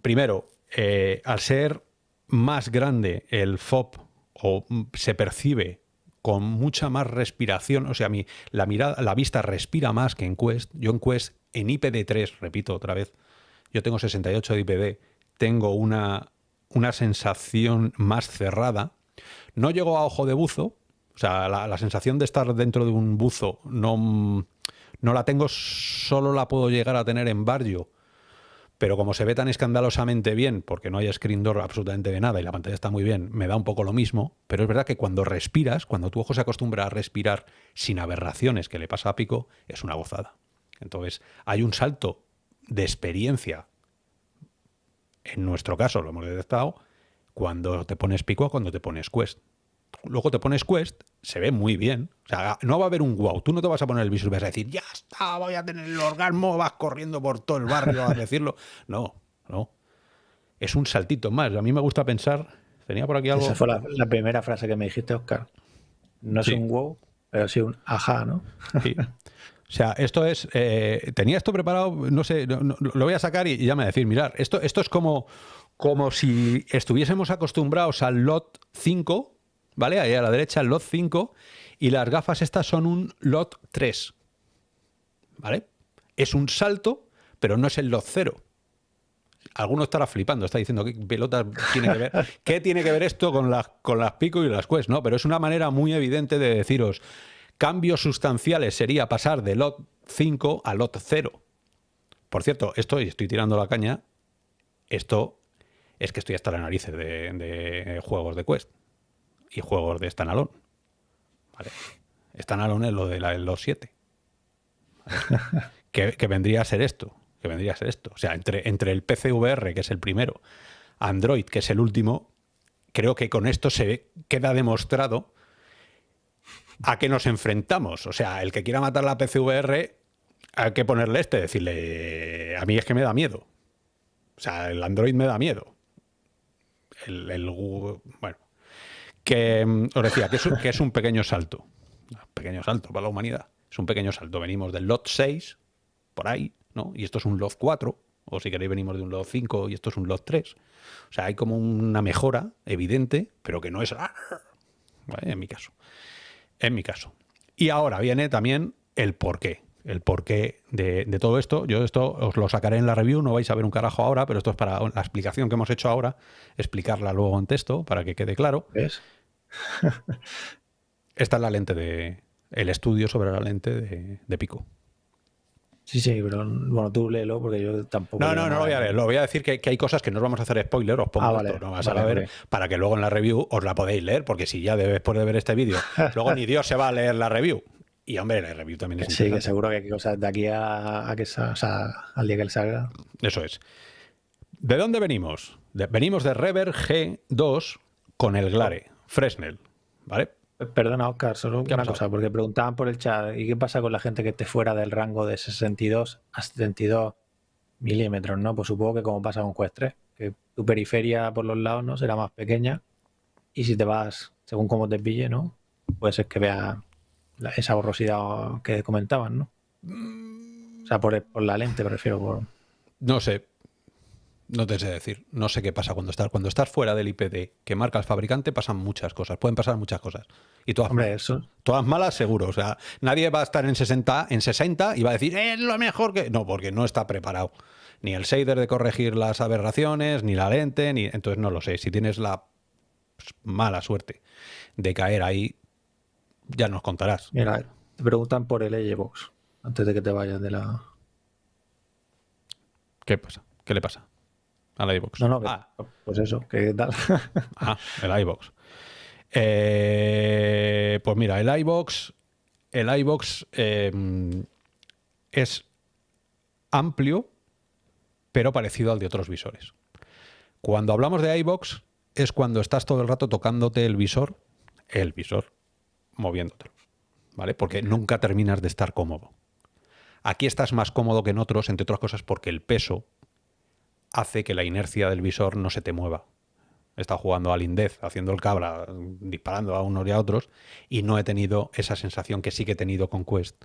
Primero, eh, al ser más grande el FOB o se percibe con mucha más respiración, o sea, mi, la, mirada, la vista respira más que en Quest. Yo en Quest, en IPD3, repito otra vez, yo tengo 68 de IPD, tengo una, una sensación más cerrada. No llego a ojo de buzo, o sea, la, la, sensación de estar dentro de un buzo no, no la tengo, solo la puedo llegar a tener en barrio pero como se ve tan escandalosamente bien, porque no hay screen door absolutamente de nada y la pantalla está muy bien, me da un poco lo mismo, pero es verdad que cuando respiras, cuando tu ojo se acostumbra a respirar sin aberraciones que le pasa a Pico, es una gozada. Entonces, hay un salto de experiencia, en nuestro caso lo hemos detectado, cuando te pones Pico a cuando te pones Quest luego te pones Quest, se ve muy bien. O sea, no va a haber un wow. Tú no te vas a poner el visor y vas a decir, ya está, voy a tener el orgasmo, vas corriendo por todo el barrio a decirlo. No, no. Es un saltito más. A mí me gusta pensar, tenía por aquí algo... Esa fue la, primera frase que me dijiste, Oscar. No es un wow, pero sí un ajá, ¿no? Sí. O sea, esto es. Eh, tenía esto preparado, no sé, lo voy a sacar y, ya me decir, mirar, esto, esto es como, como si estuviésemos acostumbrados al LOT 5, ¿vale? Ahí a la derecha el lot 5 y las gafas estas son un lot 3, ¿vale? Es un salto, pero no es el lot 0. Alguno estará flipando, está diciendo qué pelotas tiene que ver. ¿Qué tiene que ver esto con las, con las pico y las quest? No, pero es una manera muy evidente de deciros cambios sustanciales sería pasar de lot 5 a lot 0. Por cierto, esto, y estoy tirando la caña, esto es que estoy hasta la narices de, de juegos de Quest y juegos de Standalone. ¿Vale? Standalone es lo de la, los 7. que, vendría a ser esto. Que vendría a ser esto. O sea, entre, entre el PCVR, que es el primero, Android, que es el último, creo que con esto se queda demostrado a qué nos enfrentamos. O sea, el que quiera matar la PCVR, hay que ponerle este, decirle, a mí es que me da miedo. O sea, el Android me da miedo. El, el bueno, que mm, os decía que es, un pequeño salto. Pequeño salto para la humanidad. Es un pequeño salto. Venimos del lot 6, por ahí, ¿no? Y esto es un lot 4, o si queréis venimos de un lot 5 y esto es un lot 3. O sea, hay como una mejora evidente, pero que no es... En mi caso. En mi caso. Y ahora viene también el porqué. El porqué de, de todo esto. Yo esto os lo sacaré en la review, no vais a ver un carajo ahora, pero esto es para la explicación que hemos hecho ahora, explicarla luego en texto para que quede claro. ¿Ves? Esta es la lente de. El estudio sobre la lente de pico. Sí, sí, pero bueno, tú léelo porque yo tampoco. No, no, no lo voy a leer. Lo voy a decir que, hay cosas que no os vamos a hacer spoiler, os pongo ah, esto, no vas a ver, para que luego en la review os la podéis leer, porque si ya después de ver este vídeo, luego ni Dios se va a leer la review. Y hombre, la review también es Sí, que seguro que hay cosas de aquí a, que o sea, al día que él salga. Eso es. ¿De dónde venimos? venimos de Rever G2 con el Glare, Fresnel, ¿vale? Perdona, Oscar, solo una cosa, porque preguntaban por el chat, ¿y qué pasa con la gente que esté fuera del rango de 62 a 72 milímetros? ¿no? Pues supongo que como pasa con Quest 3, que tu periferia por los lados no será más pequeña y si te vas, según cómo te pille, ¿no? Puede ser que vea esa borrosidad que comentaban, ¿no? O sea, por, por la lente, prefiero. Por... No sé, no te sé decir. No sé qué pasa cuando estás. Cuando estás fuera del IPD que marca el fabricante, pasan muchas cosas. Pueden pasar muchas cosas. Y todas, Hombre, eso. todas malas, seguro. O sea, nadie va a estar en 60, en 60 y va a decir, es lo mejor que. No, porque no está preparado. Ni el shader de corregir las aberraciones, ni la lente, ni. Entonces no lo sé. Si tienes la mala suerte de caer ahí, ya nos contarás. Mira, te preguntan por el Box antes de que te vayas de la. ¿Qué pasa? ¿Qué le pasa? Al iBox. No, no, ah. pues eso, ¿qué tal? ah, el iBox. Eh, pues mira, el iBox, el iBox em, es amplio, pero parecido al de otros visores. Cuando hablamos de iBox es cuando estás todo el rato tocándote el visor, el visor, moviéndotelo, ¿vale? Porque nunca terminas de estar cómodo. Aquí estás más cómodo que en otros, entre otras cosas porque el peso hace que la inercia del visor no se te mueva. He estado jugando al Indez, haciendo el cabra, disparando a unos y a otros, y no he tenido esa sensación que sí que he tenido con Quest,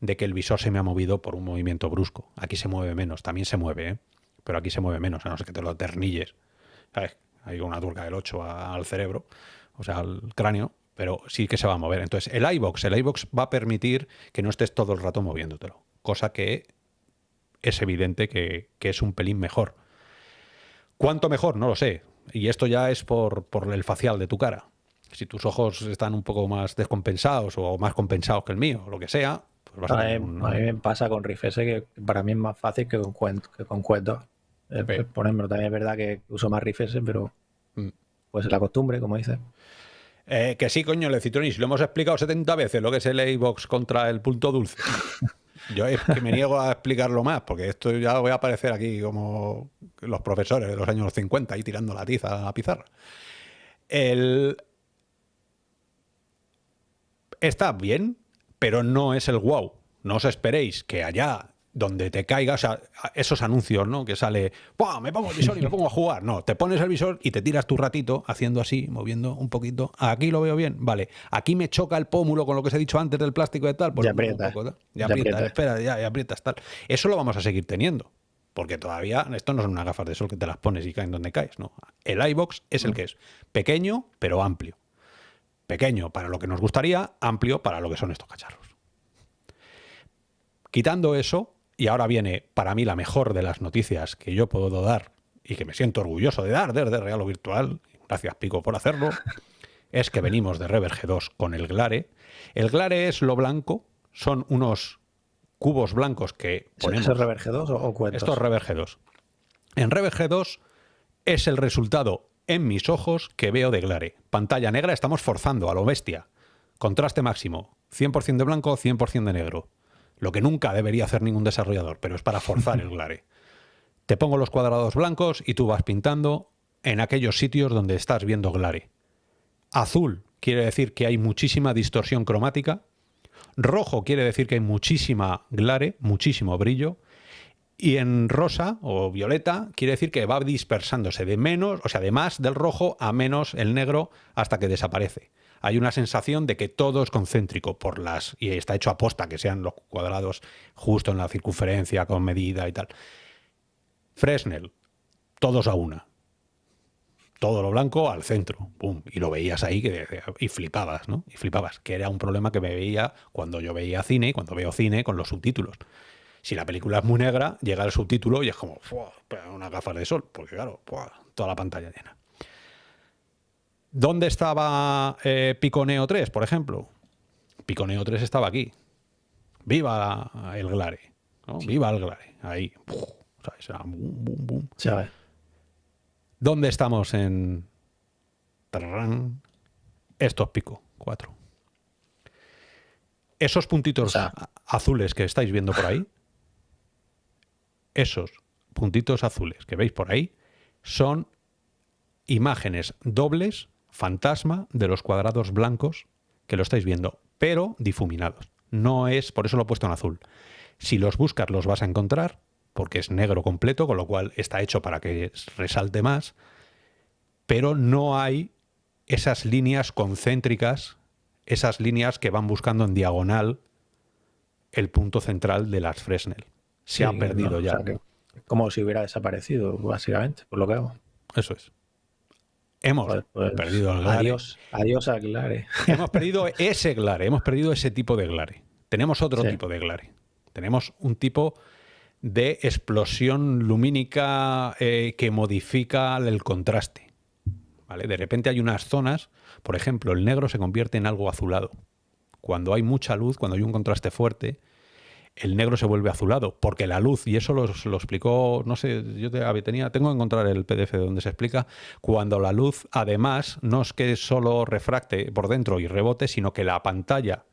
de que el visor se me ha movido por un movimiento brusco. Aquí se mueve menos, también se mueve, ¿eh? pero aquí se mueve menos, a no ser que te lo ternilles. Hay una turca del 8 al cerebro, o sea, al cráneo, pero sí que se va a mover. Entonces, el iBox, el iBox va a permitir que no estés todo el rato moviéndotelo, cosa que es evidente que, es un pelín mejor. ¿Cuánto mejor? No lo sé. Y esto ya es por, el facial de tu cara. Si tus ojos están un poco más descompensados o más compensados que el mío, o lo que sea, pues vas a, a, mí, a mí me pasa con Riff S que para mí es más fácil que con Quest, que con Quest 2. Por ejemplo, también es verdad que uso más Riff S, pero mm. pues es la costumbre, como dices. Eh, que sí, coño, le Citronis, lo hemos explicado 70 veces lo que es el A-Box contra el punto dulce. Yo es que me niego a explicarlo más, porque esto ya voy a aparecer aquí como los profesores de los años 50 ahí tirando la tiza a la pizarra. El... Está bien, pero no es el wow. No os esperéis que allá donde te caigas, o sea, esos anuncios, ¿no? Que sale, me pongo el visor y me pongo a jugar. No, te pones el visor y te tiras tu ratito haciendo así, moviendo un poquito. Aquí lo veo bien, vale. Aquí me choca el pómulo con lo que os he dicho antes del plástico y tal. Pues ya aprieta. ya, aprieta, espera, ya, ya aprietas tal. Eso lo vamos a seguir teniendo. Porque todavía, esto no son unas gafas de sol que te las pones y caen donde caes, ¿no? El iBox es el mm. que es. Pequeño, pero amplio. Pequeño para lo que nos gustaría, amplio para lo que son estos cacharros. Quitando eso, y ahora viene para mí la mejor de las noticias que yo puedo dar y que me siento orgulloso de dar desde Real o Virtual, gracias Pico por hacerlo, es que venimos de Rever G2 con el Glare. El Glare es lo blanco, son unos cubos blancos que ponemos... ¿Es Rever G2 o cuentos? Esto es Rever G2. En Rever G2 es el resultado en mis ojos que veo de Glare. Pantalla negra, estamos forzando a lo bestia. Contraste máximo, 100% de blanco, 100% de negro. Lo que nunca debería hacer ningún desarrollador, pero es para forzar el glare. Te pongo los cuadrados blancos y tú vas pintando en aquellos sitios donde estás viendo glare. Azul quiere decir que hay muchísima distorsión cromática. Rojo quiere decir que hay muchísima glare, muchísimo brillo. Y en rosa o violeta quiere decir que va dispersándose de menos, o sea, de más del rojo a menos el negro hasta que desaparece. Hay una sensación de que todo es concéntrico por las y está hecho a posta que sean los cuadrados justo en la circunferencia con medida y tal. Fresnel, todos a una. Todo lo blanco al centro, pum, y lo veías ahí y flipabas, ¿no? Y flipabas, que era un problema que me veía cuando yo veía cine y cuando veo cine con los subtítulos. Si la película es muy negra, llega el subtítulo y es como una gafas de sol, porque claro, toda la pantalla llena. ¿Dónde estaba eh, Piconeo 3, por ejemplo? Piconeo 3 estaba aquí. Viva el Glare. Viva el Glare. Ahí. ¿Dónde estamos en... Estos pico, 4. Esos puntitos azules que estáis viendo por ahí, esos puntitos azules que veis por ahí, son imágenes dobles fantasma de los cuadrados blancos que lo estáis viendo, pero difuminados. No es, por eso lo he puesto en azul. Si los buscas los vas a encontrar, porque es negro completo, con lo cual está hecho para que resalte más, pero no hay esas líneas concéntricas, esas líneas que van buscando en diagonal el punto central de las Fresnel. Se ha perdido ya. como si hubiera desaparecido, básicamente, por lo que hago. Eso es. Hemos pues, pues, perdido el glare. Adiós, adiós al glare. Hemos perdido ese glare, hemos perdido ese tipo de glare. Tenemos otro tipo de glare. Tenemos un tipo de explosión lumínica eh, que modifica el contraste. ¿vale? De repente hay unas zonas, por ejemplo, el negro se convierte en algo azulado. Cuando hay mucha luz, cuando hay un contraste fuerte, el negro se vuelve azulado, porque la luz, y eso lo, explicó, no sé, yo tenía, tengo que encontrar el PDF donde se explica, cuando la luz además no es que solo refracte por dentro y rebote, sino que la pantalla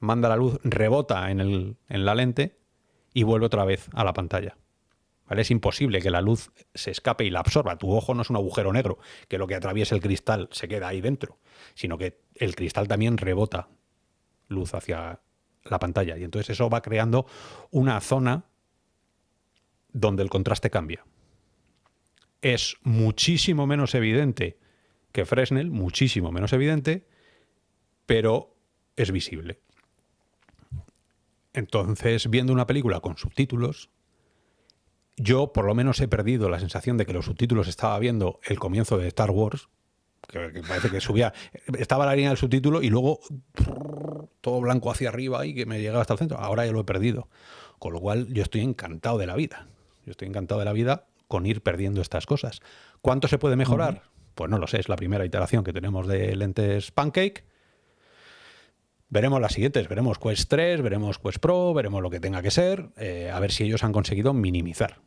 manda la luz, rebota en, el, en la lente y vuelve otra vez a la pantalla. Es imposible que la luz se escape y la absorba. Tu ojo no es un agujero negro, que lo que atraviesa el cristal se queda ahí dentro, sino que el cristal también rebota luz hacia la pantalla. Y entonces eso va creando una zona donde el contraste cambia. Es muchísimo menos evidente que Fresnel, muchísimo menos evidente, pero es visible. Entonces, viendo una película con subtítulos, yo por lo menos he perdido la sensación de que los subtítulos estaba viendo el comienzo de Star Wars, que, parece que subía, estaba la línea del subtítulo y luego todo blanco hacia arriba y que me llegaba hasta el centro. Ahora ya lo he perdido. Con lo cual yo estoy encantado de la vida. Yo estoy encantado de la vida con ir perdiendo estas cosas. ¿Cuánto se puede mejorar? Pues no lo sé, es la primera iteración que tenemos de lentes Pancake. Veremos las siguientes, veremos Quest 3, veremos Quest Pro, veremos lo que tenga que ser, eh, a ver si ellos han conseguido minimizar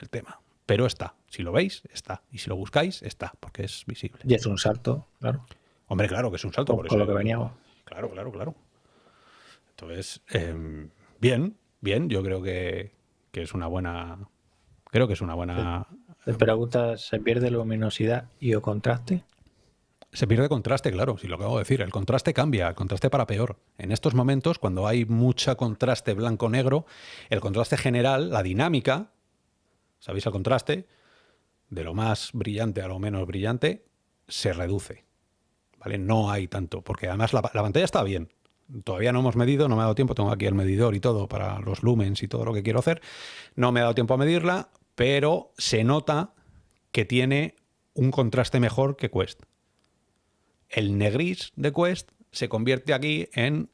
el tema pero está. Si lo veis, está. Y si lo buscáis, está, porque es visible. Y es un salto, claro. Hombre, claro que es un salto. Por, lo que veníamos. Claro, claro, claro. Entonces, em, bien, bien. Yo creo que, es una buena... Creo que es una buena... Te preguntas, ¿se pierde luminosidad y o contraste? Se pierde contraste, claro, si lo acabo de decir. El contraste cambia, el contraste para peor. En estos momentos, cuando hay mucha contraste blanco-negro, el contraste general, la dinámica, ¿sabéis el contraste? De lo más brillante a lo menos brillante, se reduce. ¿Vale? No hay tanto, porque además la, pantalla está bien. Todavía no hemos medido, no me ha dado tiempo, tengo aquí el medidor y todo para los lumens y todo lo que quiero hacer. No me ha dado tiempo a medirla, pero se nota que tiene un contraste mejor que Quest. El negris de Quest se convierte aquí en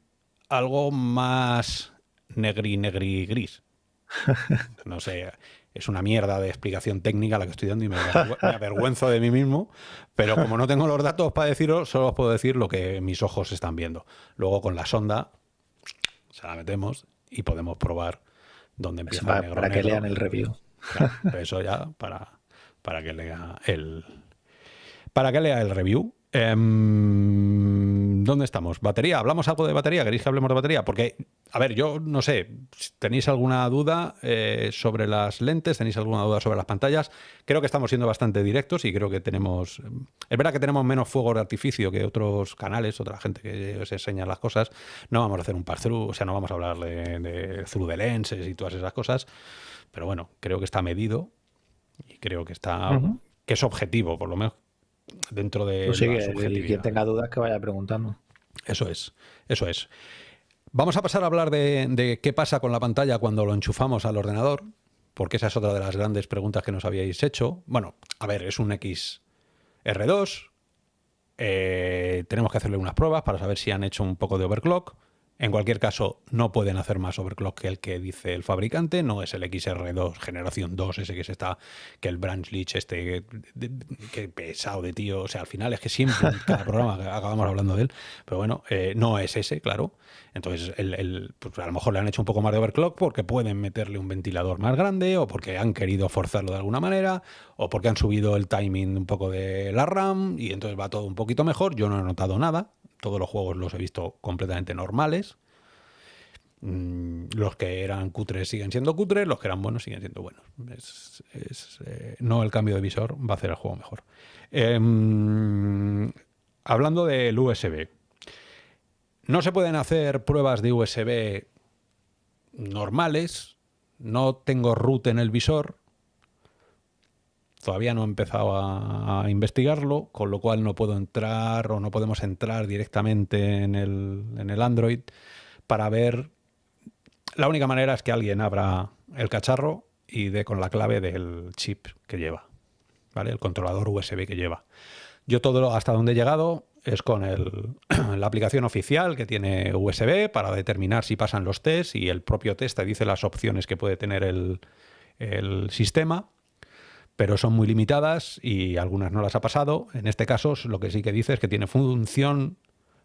algo más negri, negri, gris. No sé, es una mierda de explicación técnica la que estoy dando y me, avergüenzo de mí mismo, pero como no tengo los datos para deciros, solo os puedo decir lo que mis ojos están viendo. Luego con la sonda se la metemos y podemos probar dónde empieza para, el negro. Para que lean el review. eso ya para, para que lea el para que lea el review. Em, ¿dónde estamos? ¿Batería? ¿Hablamos algo de batería? ¿Queréis que hablemos de batería? Porque, a ver, yo no sé, ¿tenéis alguna duda eh, sobre las lentes? ¿Tenéis alguna duda sobre las pantallas? Creo que estamos siendo bastante directos y creo que tenemos... Es verdad que tenemos menos fuego de artificio que otros canales, otra gente que os enseña las cosas. No vamos a hacer un pass-through, o sea, no vamos a hablar de, de through de lenses y todas esas cosas. Pero bueno, creo que está medido y creo que está... que es objetivo, por lo menos dentro de pues quien tenga dudas que vaya preguntando. Eso es, eso es. Vamos a pasar a hablar de, qué pasa con la pantalla cuando lo enchufamos al ordenador, porque esa es otra de las grandes preguntas que nos habíais hecho. Bueno, a ver, es un XR2, eh, tenemos que hacerle unas pruebas para saber si han hecho un poco de overclock. En cualquier caso, no pueden hacer más overclock que el que dice el fabricante, no es el XR2 generación 2, ese que se está, que el branch leech este, que pesado de tío, o sea, al final es que siempre en cada programa acabamos hablando de él, pero bueno, eh, no es ese, claro. Entonces, el, pues a lo mejor le han hecho un poco más de overclock porque pueden meterle un ventilador más grande o porque han querido forzarlo de alguna manera o porque han subido el timing un poco de la RAM y entonces va todo un poquito mejor. Yo no he notado nada, todos los juegos los he visto completamente normales. Mm, los que eran cutres siguen siendo cutres, los que eran buenos siguen siendo buenos. Eh, no el cambio de visor va a hacer el juego mejor. Em, hablando del USB. No se pueden hacer pruebas de USB normales. No tengo root en el visor. Todavía no he empezado a, investigarlo, con lo cual no puedo entrar o no podemos entrar directamente en el, en el Android para ver... La única manera es que alguien abra el cacharro y dé con la clave del chip que lleva, ¿vale? El controlador USB que lleva. Yo todo hasta donde he llegado es con el, la aplicación oficial que tiene USB para determinar si pasan los tests y el propio test te dice las opciones que puede tener el, el sistema pero son muy limitadas y algunas no las ha pasado. En este caso, lo que sí que dice es que tiene función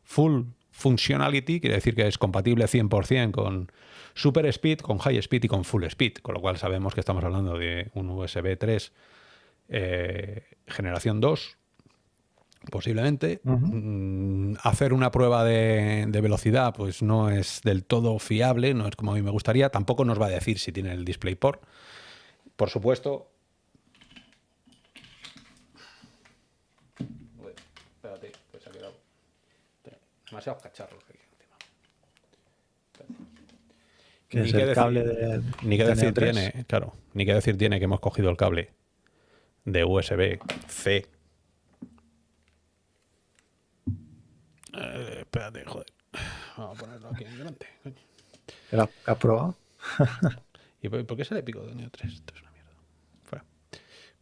full functionality, quiere decir que es compatible 100% con super speed, con high speed y con full speed, con lo cual sabemos que estamos hablando de un USB 3 eh, generación 2, posiblemente. Mm, hacer una prueba de, de, velocidad pues no es del todo fiable, no es como a mí me gustaría. Tampoco nos va a decir si tiene el DisplayPort. Por supuesto, demasiados cacharros aquí Ni que, decir, cable de, ni que decir tiene, claro, ni que decir tiene que hemos cogido el cable de USB C. Eh, espérate, joder. Vamos a ponerlo aquí en delante. ¿Lo has probado? ¿Y por, qué se le pico de Neo 3? Esto es una mierda. Fuera.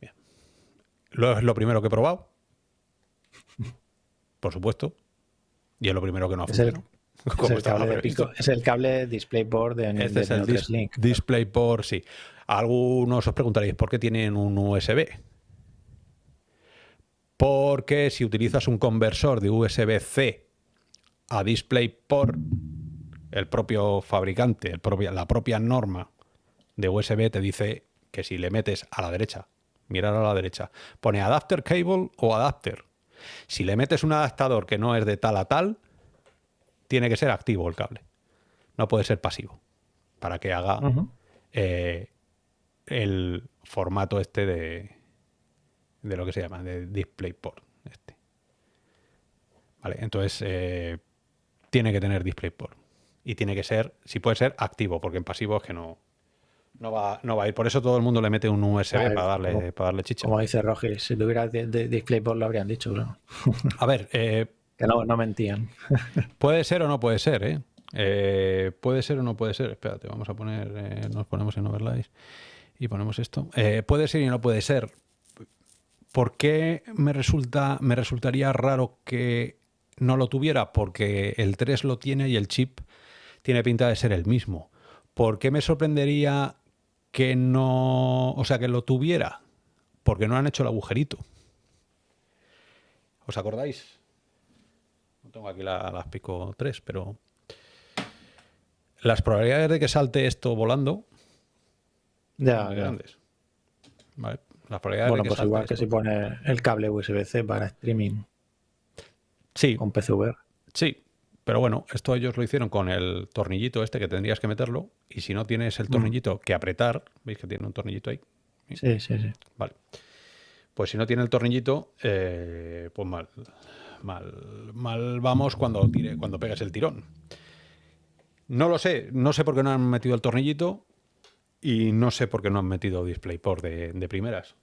Bien. Lo, es lo primero que he probado. Por supuesto. Y es lo primero que no es el, es, el cable de pico, es el cable DisplayPort de, este es el DisplayPort, sí. Algunos os preguntaréis por qué tienen un USB. Porque si utilizas un conversor de USB-C a DisplayPort, el propio fabricante, el propio, la propia norma de USB te dice que si le metes a la derecha, mirar a la derecha, pone adapter cable o adapter. Si le metes un adaptador que no es de tal a tal, tiene que ser activo el cable. No puede ser pasivo. Para que haga eh, el formato este de, de lo que se llama, de DisplayPort. Este. Vale, entonces eh, tiene que tener DisplayPort. Y tiene que ser, si puede ser, activo, porque en pasivo es que no, no va, no va a ir. Por eso todo el mundo le mete un USB para, darle, para darle chicha. Como dice Roger, si tuviera de, DisplayPort lo habrían dicho, A ver... Eh, que no, no mentían. puede ser o no puede ser, ¿eh? ¿eh? Puede ser o no puede ser. Espérate, vamos a poner... Eh, nos ponemos en overlays y ponemos esto. puede ser y no puede ser. ¿Por qué me, resulta, me resultaría raro que no lo tuviera? Porque el 3 lo tiene y el chip tiene pinta de ser el mismo. ¿Por qué me sorprendería que no, o sea, que lo tuviera, porque no han hecho el agujerito. ¿Os acordáis? No tengo aquí las pico 3, pero las probabilidades de que salte esto volando ya, grandes. Vale. Las probabilidades bueno, de que pues igual que si pone el cable USB-C para streaming sí. con PCV. Sí, pero bueno, esto ellos lo hicieron con el tornillito este que tendrías que meterlo y si no tienes el tornillito que apretar, ¿veis que tiene un tornillito ahí? Sí, sí, sí. Vale. Pues si no tiene el tornillito, eh, pues mal, mal, mal vamos cuando, tire, cuando pegues el tirón. No lo sé, no sé por qué no han metido el tornillito y no sé por qué no han metido DisplayPort de, de primeras.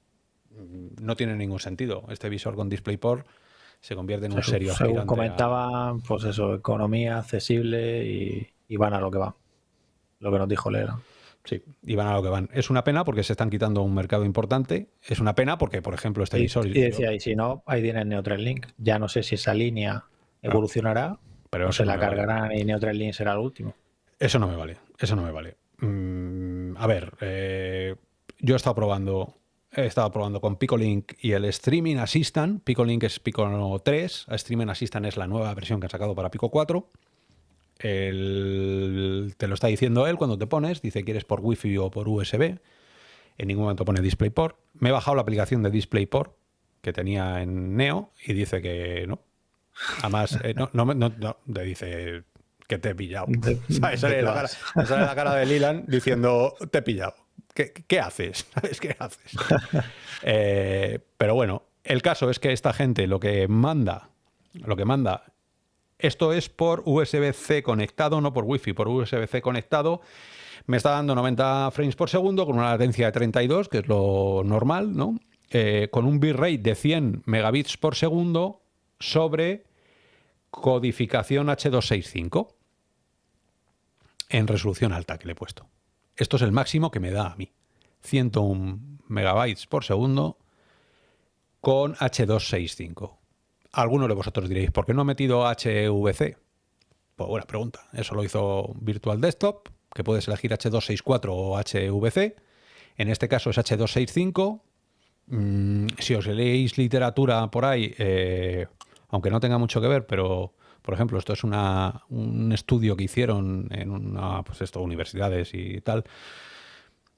No tiene ningún sentido. Este visor con DisplayPort se convierte en un serio Según comentaba, pues eso, economía accesible y, van a lo que va. Lo que nos dijo Lera. Sí, y van a lo que van. Es una pena porque se están quitando un mercado importante. Es una pena porque, por ejemplo, este visor. Y decía, y si no, ahí tiene Neutral Link. Ya no sé si esa línea ah. evolucionará pero o se la cargarán y Neutral Link será el último. Eso no me vale. Eso no me vale. Mm, a ver, eh, yo he estado probando he estado probando con Picolink y el Streaming Assistant. Picolink es Pico 3, Streaming Assistant es la nueva versión que han sacado para Pico 4. te lo está diciendo él cuando te pones, dice quieres por Wi-Fi o por USB. En ningún momento pone DisplayPort. Me he bajado la aplicación de DisplayPort que tenía en Neo y dice que no. Además, eh, no, no, no, te dice que te he pillado. Sale la, cara, la cara de Lilan diciendo te he pillado. ¿Qué, haces? ¿Sabes qué haces? Eh, pero bueno, el caso es que esta gente lo que manda, lo que manda, esto es por USB-C conectado, no por Wi-Fi, por USB-C conectado. Me está dando 90 frames por segundo con una latencia de 32, que es lo normal, ¿no? Eh, con un bitrate de 100 megabits por segundo sobre codificación H265 en resolución alta que le he puesto. Esto es el máximo que me da a mí. 101 megabytes por segundo con H265. Algunos de vosotros diréis, ¿por qué no ha metido HVC? Pues buena pregunta. Eso lo hizo Virtual Desktop, que puedes elegir H264 o HVC. En este caso es H265. Mm, si os leéis literatura por ahí, eh, aunque no tenga mucho que ver, pero por ejemplo, esto es un estudio que hicieron en una, pues esto, universidades y tal.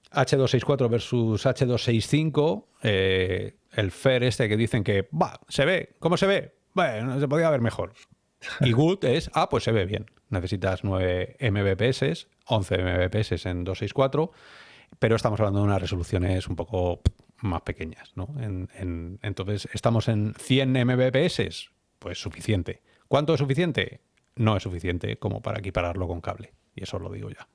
H264 versus H265, eh, el FER este que dicen que, va, se ve, ¿cómo se ve? Bueno, se podía ver mejor. Y good es, ah, pues se ve bien. Necesitas 9 Mbps, 11 Mbps en 264, pero estamos hablando de unas resoluciones un poco más pequeñas, ¿no? entonces, ¿estamos en 100 Mbps? Pues suficiente. ¿Cuánto es suficiente? No es suficiente como para equipararlo con cable. Y eso lo digo ya.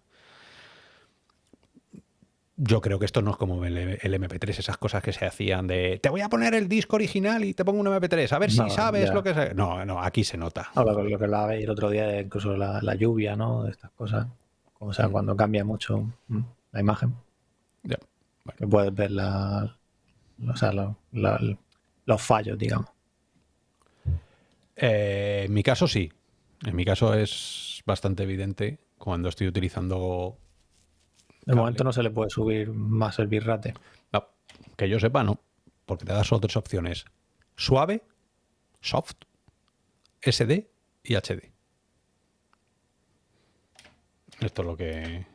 Yo creo que esto no es como el, MP3, esas cosas que se hacían de te voy a poner el disco original y te pongo un MP3, a ver si sabes lo que es. No, no, aquí se nota. lo, que lo el otro día, incluso la, lluvia, ¿no? De estas cosas. O sea, mm. cuando cambia mucho mm, la imagen. Ya. Que puedes ver la, o sea, los fallos, digamos. Eh, en mi caso sí. En mi caso es bastante evidente cuando estoy utilizando... De momento no se le puede subir más el bitrate. No, que yo sepa no, porque te das solo tres opciones. Suave, soft, SD y HD. Esto es lo que...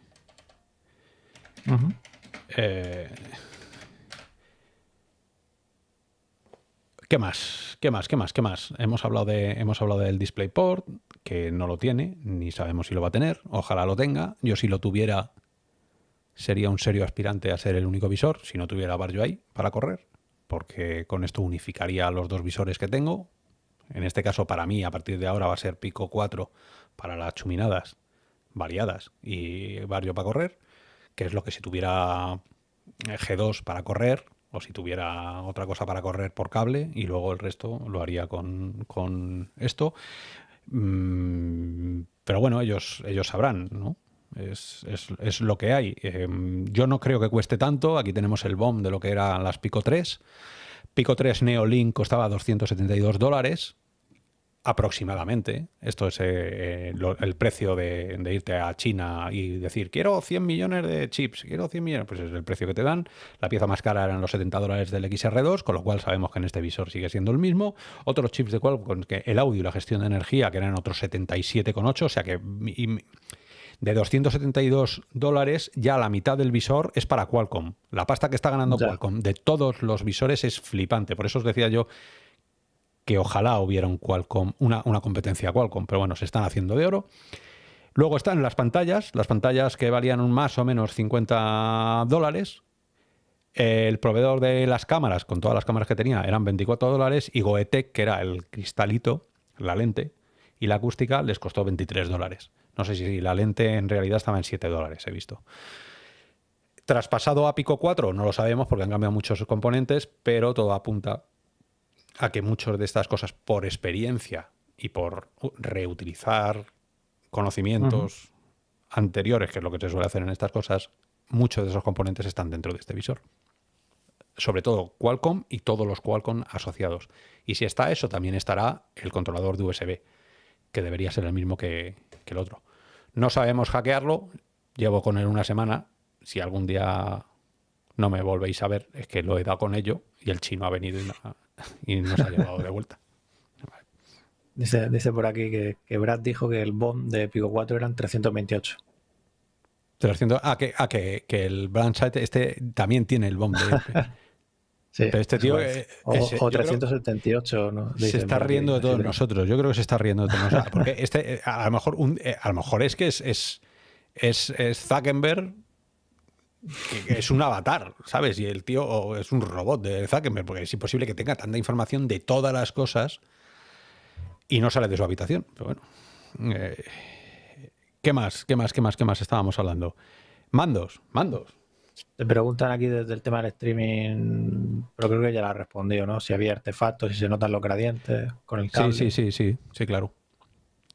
¿Qué más? ¿Qué más? ¿Qué más? ¿Qué más? Hemos hablado, de, hemos hablado del DisplayPort, que no lo tiene, ni sabemos si lo va a tener. Ojalá lo tenga. Yo si lo tuviera, sería un serio aspirante a ser el único visor, si no tuviera Barrio ahí para correr, porque con esto unificaría los dos visores que tengo. En este caso, para mí, a partir de ahora va a ser Pico 4 para las chuminadas variadas y Barrio para correr, que es lo que si tuviera G2 para correr, o si tuviera otra cosa para correr por cable y luego el resto lo haría con, esto. Mm, pero bueno, ellos, ellos sabrán, ¿no? Es, lo que hay. Em, yo no creo que cueste tanto. Aquí tenemos el BOM de lo que eran las Pico 3. Pico 3 Neolink costaba 272 dólares aproximadamente, esto es eh, el precio de, irte a China y decir, quiero 100 millones de chips, quiero 100 millones, pues es el precio que te dan. La pieza más cara eran los 70 dólares del XR2, con lo cual sabemos que en este visor sigue siendo el mismo. Otros chips de Qualcomm, que el audio y la gestión de energía, que eran otros 77,8, o sea que de 272 dólares, ya la mitad del visor es para Qualcomm. La pasta que está ganando Qualcomm de todos los visores es flipante. Por eso os decía yo que ojalá hubiera una, competencia Qualcomm, pero bueno, se están haciendo de oro. Luego están las pantallas, las pantallas que valían más o menos 50 dólares. El proveedor de las cámaras, con todas las cámaras que tenía, eran 24 dólares y Goetec, que era el cristalito, la lente, y la acústica les costó 23 dólares. No sé si la lente en realidad estaba en 7 dólares, he visto. Traspasado a Pico 4, no lo sabemos porque han cambiado muchos componentes, pero todo apunta a que muchas de estas cosas, por experiencia y por reutilizar conocimientos anteriores, que es lo que se suele hacer en estas cosas, muchos de esos componentes están dentro de este visor. Sobre todo Qualcomm y todos los Qualcomm asociados. Y si está eso, también estará el controlador de USB, que debería ser el mismo que, que el otro. No sabemos hackearlo, llevo con él una semana. Si algún día no me volvéis a ver, es que lo he dado con ello y el chino ha venido y, no, y nos ha llevado de vuelta. Dice, dice por aquí que, que, Brad dijo que el BOM de Pico 4 eran 328. 300, ah, que, ah, que, que el Brandside este también tiene el BOM de sí, Pero este tío... Es, o, ese, o 378, ¿no? se está riendo de todos nosotros. Yo creo que se está riendo de todos nosotros. Porque este, a lo mejor, un, a lo mejor es que es, es, es, es Zuckerberg que es un avatar, ¿sabes? Y el tío es un robot de Zuckerberg, porque es imposible que tenga tanta información de todas las cosas y no sale de su habitación. Pero bueno. Eh, ¿Qué más? ¿Qué más? ¿Qué más? ¿Qué más estábamos hablando? Mandos, mandos. Te preguntan aquí desde el tema del streaming, pero creo que ya la has respondido, ¿no? Si había artefactos, si se notan los gradientes con el cable. Sí, sí, sí, sí, sí, claro.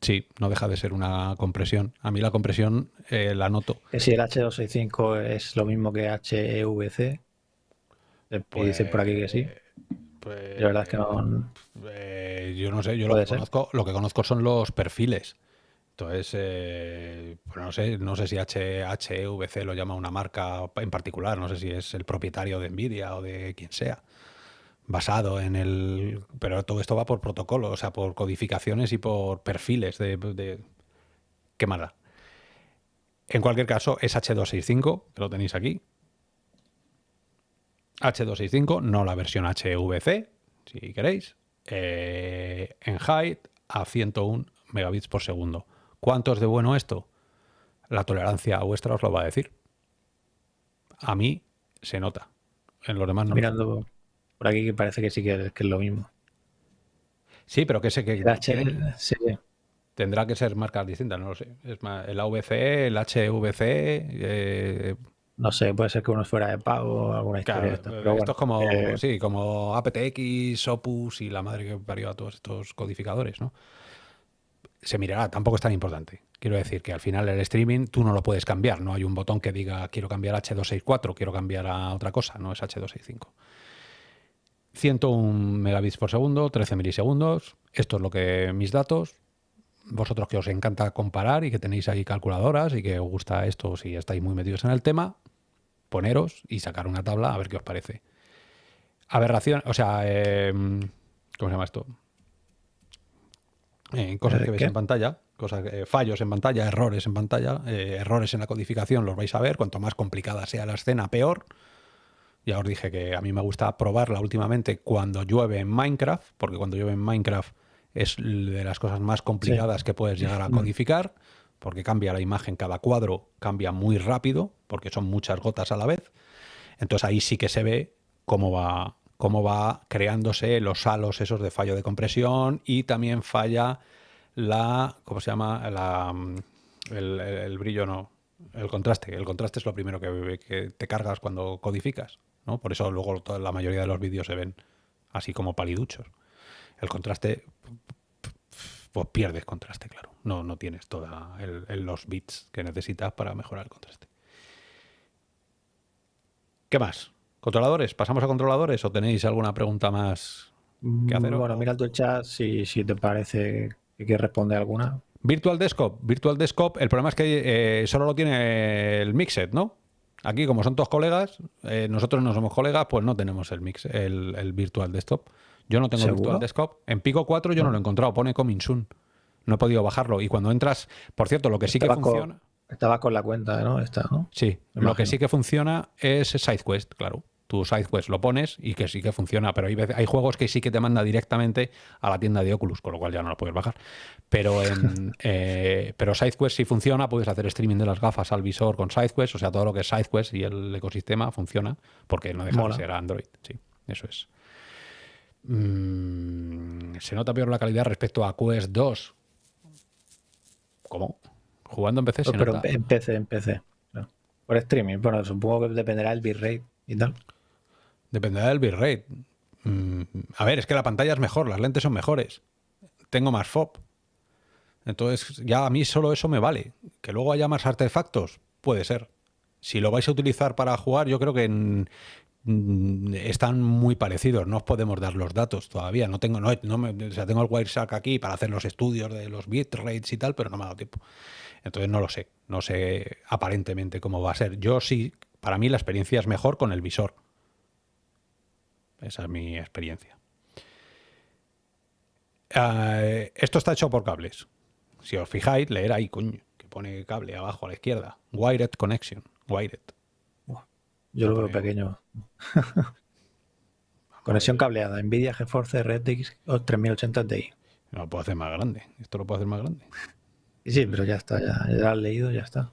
Sí, no deja de ser una compresión. A mí la compresión eh, la noto. Que si el H265 es lo mismo que HEVC. Pues, dicen por aquí que sí. Pues, la verdad es que no. Eh, yo no sé, yo lo que, conozco, lo que conozco son los perfiles. Entonces, eh, pues no sé, no sé si HEVC lo llama una marca en particular, no sé si es el propietario de Nvidia o de quien sea basado en el... Pero todo esto va por protocolo, o sea, por codificaciones y por perfiles de... de... ¿Qué mala? En cualquier caso, es H265, que lo tenéis aquí. H265, no la versión HVC, si queréis. Eh, en height a 101 megabits por segundo. ¿Cuánto es de bueno esto? La tolerancia vuestra os lo va a decir. A mí se nota. En los demás no. Mirando, por aquí que parece que sí que es, que es lo mismo. Sí, pero que sé que el sí. tendrá que ser marcas distintas, no lo sé. Es más, el AVC, el HVC. Eh, no sé, puede ser que uno fuera de pago o alguna historia. claro, de esto pero es bueno, como, eh, sí, como aptX, Opus y la madre que parió a todos estos codificadores, ¿no? Se mirará, tampoco es tan importante. Quiero decir que al final el streaming tú no lo puedes cambiar, no hay un botón que diga quiero cambiar a H264, quiero cambiar a otra cosa, no es H265. 101 megabits por segundo, 13 milisegundos. Esto es lo que mis datos. Vosotros que os encanta comparar y que tenéis ahí calculadoras y que os gusta esto si estáis muy metidos en el tema, poneros y sacar una tabla a ver qué os parece. Aberración, o sea, eh, ¿cómo se llama esto? Eh, cosas que veis ¿Qué? en pantalla, cosas, eh, fallos en pantalla, errores en pantalla, eh, errores en la codificación, los vais a ver. Cuanto más complicada sea la escena, peor. Ya os dije que a mí me gusta probarla últimamente cuando llueve en Minecraft, porque cuando llueve en Minecraft es de las cosas más complicadas que puedes llegar a codificar, porque cambia la imagen, cada cuadro cambia muy rápido, porque son muchas gotas a la vez. Entonces ahí sí que se ve cómo va, cómo va creándose los halos esos de fallo de compresión y también falla la, ¿cómo se llama? La, mm, el, el- el brillo no, el contraste. El contraste es lo primero que, que te cargas cuando codificas, ¿no? Por eso luego toda la mayoría de los vídeos se ven así como paliduchos. El contraste, pues pierdes contraste, claro. No, no tienes todos los bits que necesitas para mejorar el contraste. ¿Qué más? ¿Controladores? ¿Pasamos a controladores o tenéis alguna pregunta más que hacer? Bueno, mira tu chat si, si te parece que quieres responder alguna. Virtual Desktop. Virtual Desktop, el problema es que eh, solo lo tiene el Mixed, ¿no? Aquí, como son todos colegas, eh, nosotros no somos colegas, pues no tenemos el Mix, el, el Virtual Desktop. Yo no tengo ¿Seguro? Virtual Desktop. En Pico 4 yo no, lo he encontrado, pone Coming Soon. No he podido bajarlo. Y cuando entras, por cierto, lo que sí que con- funciona. Estaba con la cuenta, ¿no? Esta, ¿no? Sí, lo imagino. que sí que funciona es SideQuest, claro. Tu SideQuest lo pones y que sí que funciona, pero hay, hay juegos que sí que te manda directamente a la tienda de Oculus, con lo cual ya no lo puedes bajar. Pero, en, eh, pero SideQuest sí funciona, puedes hacer streaming de las gafas al visor con SideQuest, o sea, todo lo que es SideQuest y el ecosistema funciona, porque no deja de ser Android, sí, eso es. Mm, se nota peor la calidad respecto a Quest 2. ¿Cómo? Jugando en PC se Pero en PC, en PC. Por streaming, bueno, supongo que dependerá del bitrate y tal. Dependerá del bitrate. Mm, a ver, es que la pantalla es mejor, las lentes son mejores. Tengo más FOB. Entonces, ya a mí solo eso me vale. Que luego haya más artefactos, puede ser. Si lo vais a utilizar para jugar, yo creo que mm, están muy parecidos. No os podemos dar los datos todavía. No tengo, no, o sea, tengo el Wireshark aquí para hacer los estudios de los bitrates y tal, pero no me ha dado tiempo. Entonces no lo sé. No sé aparentemente cómo va a ser. Yo sí, para mí la experiencia es mejor con el visor. Esa es mi experiencia. Eh, esto está hecho por cables. Si os fijáis, leer ahí, coño, que pone cable abajo a la izquierda. Wired Connection. Wired. Yo lo veo pequeño. Conexión cableada. Nvidia GeForce RTX 3080 Ti. No lo puedo hacer más grande. Esto lo puedo hacer más grande. Sí, pero ya está. Ya, ya lo has leído, ya está.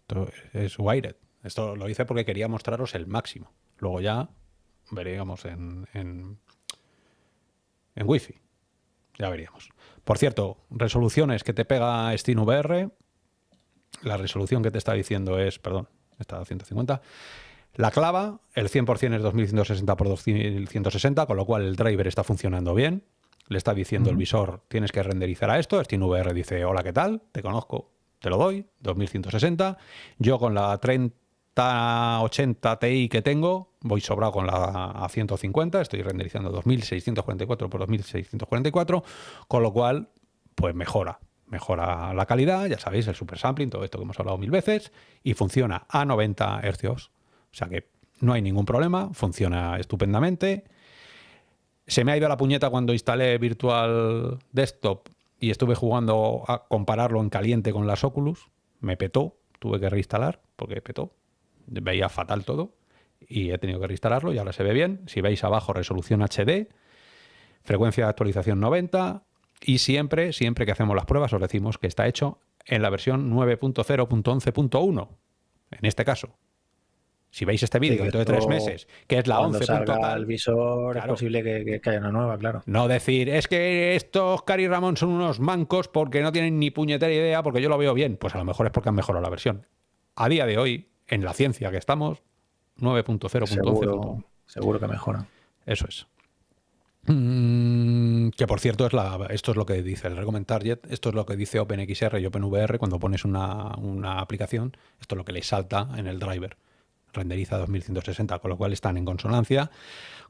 Esto es Wired. Esto lo hice porque quería mostraros el máximo. Luego ya veríamos en, en, en Wi-Fi. Ya veríamos. Por cierto, resoluciones que te pega SteamVR. La resolución que te está diciendo es, perdón, está a 150. La clava, el 100% es 2160 x 2160, con lo cual el driver está funcionando bien. Le está diciendo el visor, tienes que renderizar a esto. SteamVR dice, hola, ¿qué tal? Te conozco, te lo doy, 2160. Yo con la 30 80 Ti que tengo, voy sobrado con la A150, estoy renderizando 2644 por 2644, con lo cual, pues mejora, mejora la calidad, ya sabéis, el super sampling, todo esto que hemos hablado mil veces, y funciona a 90 Hz, o sea que no hay ningún problema, funciona estupendamente. Se me ha ido la puñeta cuando instalé Virtual Desktop y estuve jugando a compararlo en caliente con las Oculus, me petó, tuve que reinstalar porque petó, veía fatal todo y he tenido que reinstalarlo y ahora se ve bien. Si veis abajo, resolución HD, frecuencia de actualización 90 y siempre, siempre que hacemos las pruebas os decimos que está hecho en la versión 9.0.11.1, en este caso. Si veis este vídeo dentro de tres meses, que es la 11. el visor, es posible que, haya una nueva, claro. No decir, es que estos Cari Ramón son unos mancos porque no tienen ni puñetera idea, porque yo lo veo bien. Pues a lo mejor es porque han mejorado la versión. A día de hoy, en la ciencia que estamos, 9.0.11. Seguro, que mejora. Eso es. Mm, que por cierto, es la, esto es lo que dice el Recommend Target, esto es lo que dice OpenXR y OpenVR cuando pones una, aplicación, esto es lo que le salta en el driver. Renderiza 2160, con lo cual están en consonancia,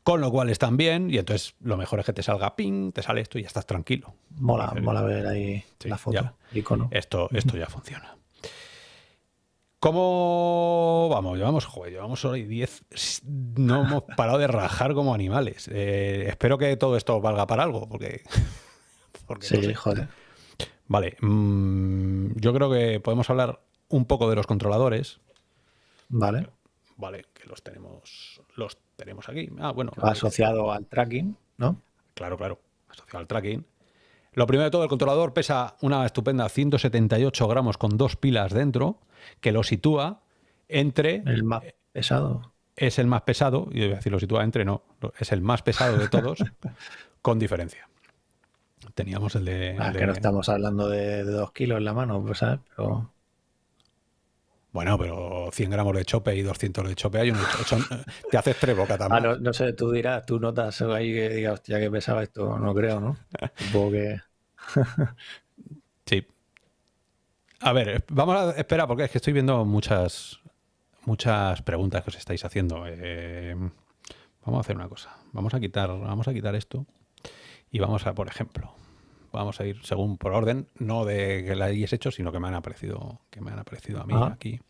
con lo cual están bien, y entonces lo mejor es que te salga ping, te sale esto y ya estás tranquilo. Mola, mola ver ahí la foto, icono. Esto, esto ya funciona. ¿Cómo vamos? Llevamos, joder, llevamos hoy 10. No hemos parado de rajar como animales. Eh, espero que todo esto valga para algo, porque. sí, joder. Vale. Mm, yo creo que podemos hablar un poco de los controladores. Vale. Vale, que los tenemos. Los tenemos aquí. Ah, bueno. Asociado al tracking, ¿no? Claro, claro. Asociado al tracking. Lo primero de todo, el controlador pesa una estupenda 178 gramos con dos pilas dentro que lo sitúa entre... El más pesado. Es el más pesado, y voy a decir lo sitúa entre, no, es el más pesado de todos, con diferencia. Teníamos el de... Ah, que no estamos hablando de, dos kilos en la mano, pues, ¿sabes? Pero... Bueno, pero 100 gramos de chope y 200 de chope hay un te haces tres bocas también. Ah, no, sé, tú dirás, tú notas ahí que digas, hostia, que pesaba esto, no creo, ¿no? Supongo que... sí, a ver, vamos a esperar porque es que estoy viendo muchas, muchas preguntas que os estáis haciendo. Eh, vamos a hacer una cosa. Vamos a quitar, vamos a quitar esto y vamos a, por ejemplo, vamos a ir según por orden, no de que la hayáis hecho, sino que me han aparecido, que me han aparecido a mí aquí.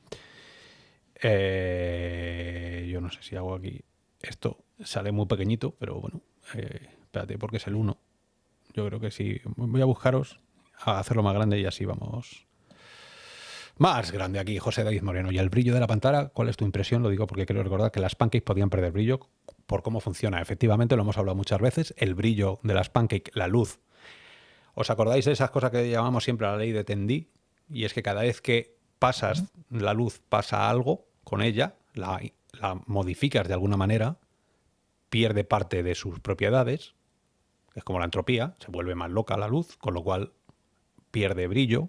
Eh, yo no sé si hago aquí esto sale muy pequeñito, pero bueno, eh, espérate porque es el 1. Yo creo que sí. Voy a buscaros a hacerlo más grande y así vamos Más grande aquí, José David Moreno. ¿Y el brillo de la pantalla? ¿Cuál es tu impresión? Lo digo porque quiero recordar que las pancakes podían perder brillo por cómo funciona. Efectivamente, lo hemos hablado muchas veces. El brillo de las pancakes, la luz. ¿Os acordáis de esas cosas que llamamos siempre la ley de Tendí? Y es que cada vez que pasas la luz, pasa algo con ella, la, la modificas de alguna manera, pierde parte de sus propiedades. Es como la entropía, se vuelve más loca la luz, con lo cual pierde brillo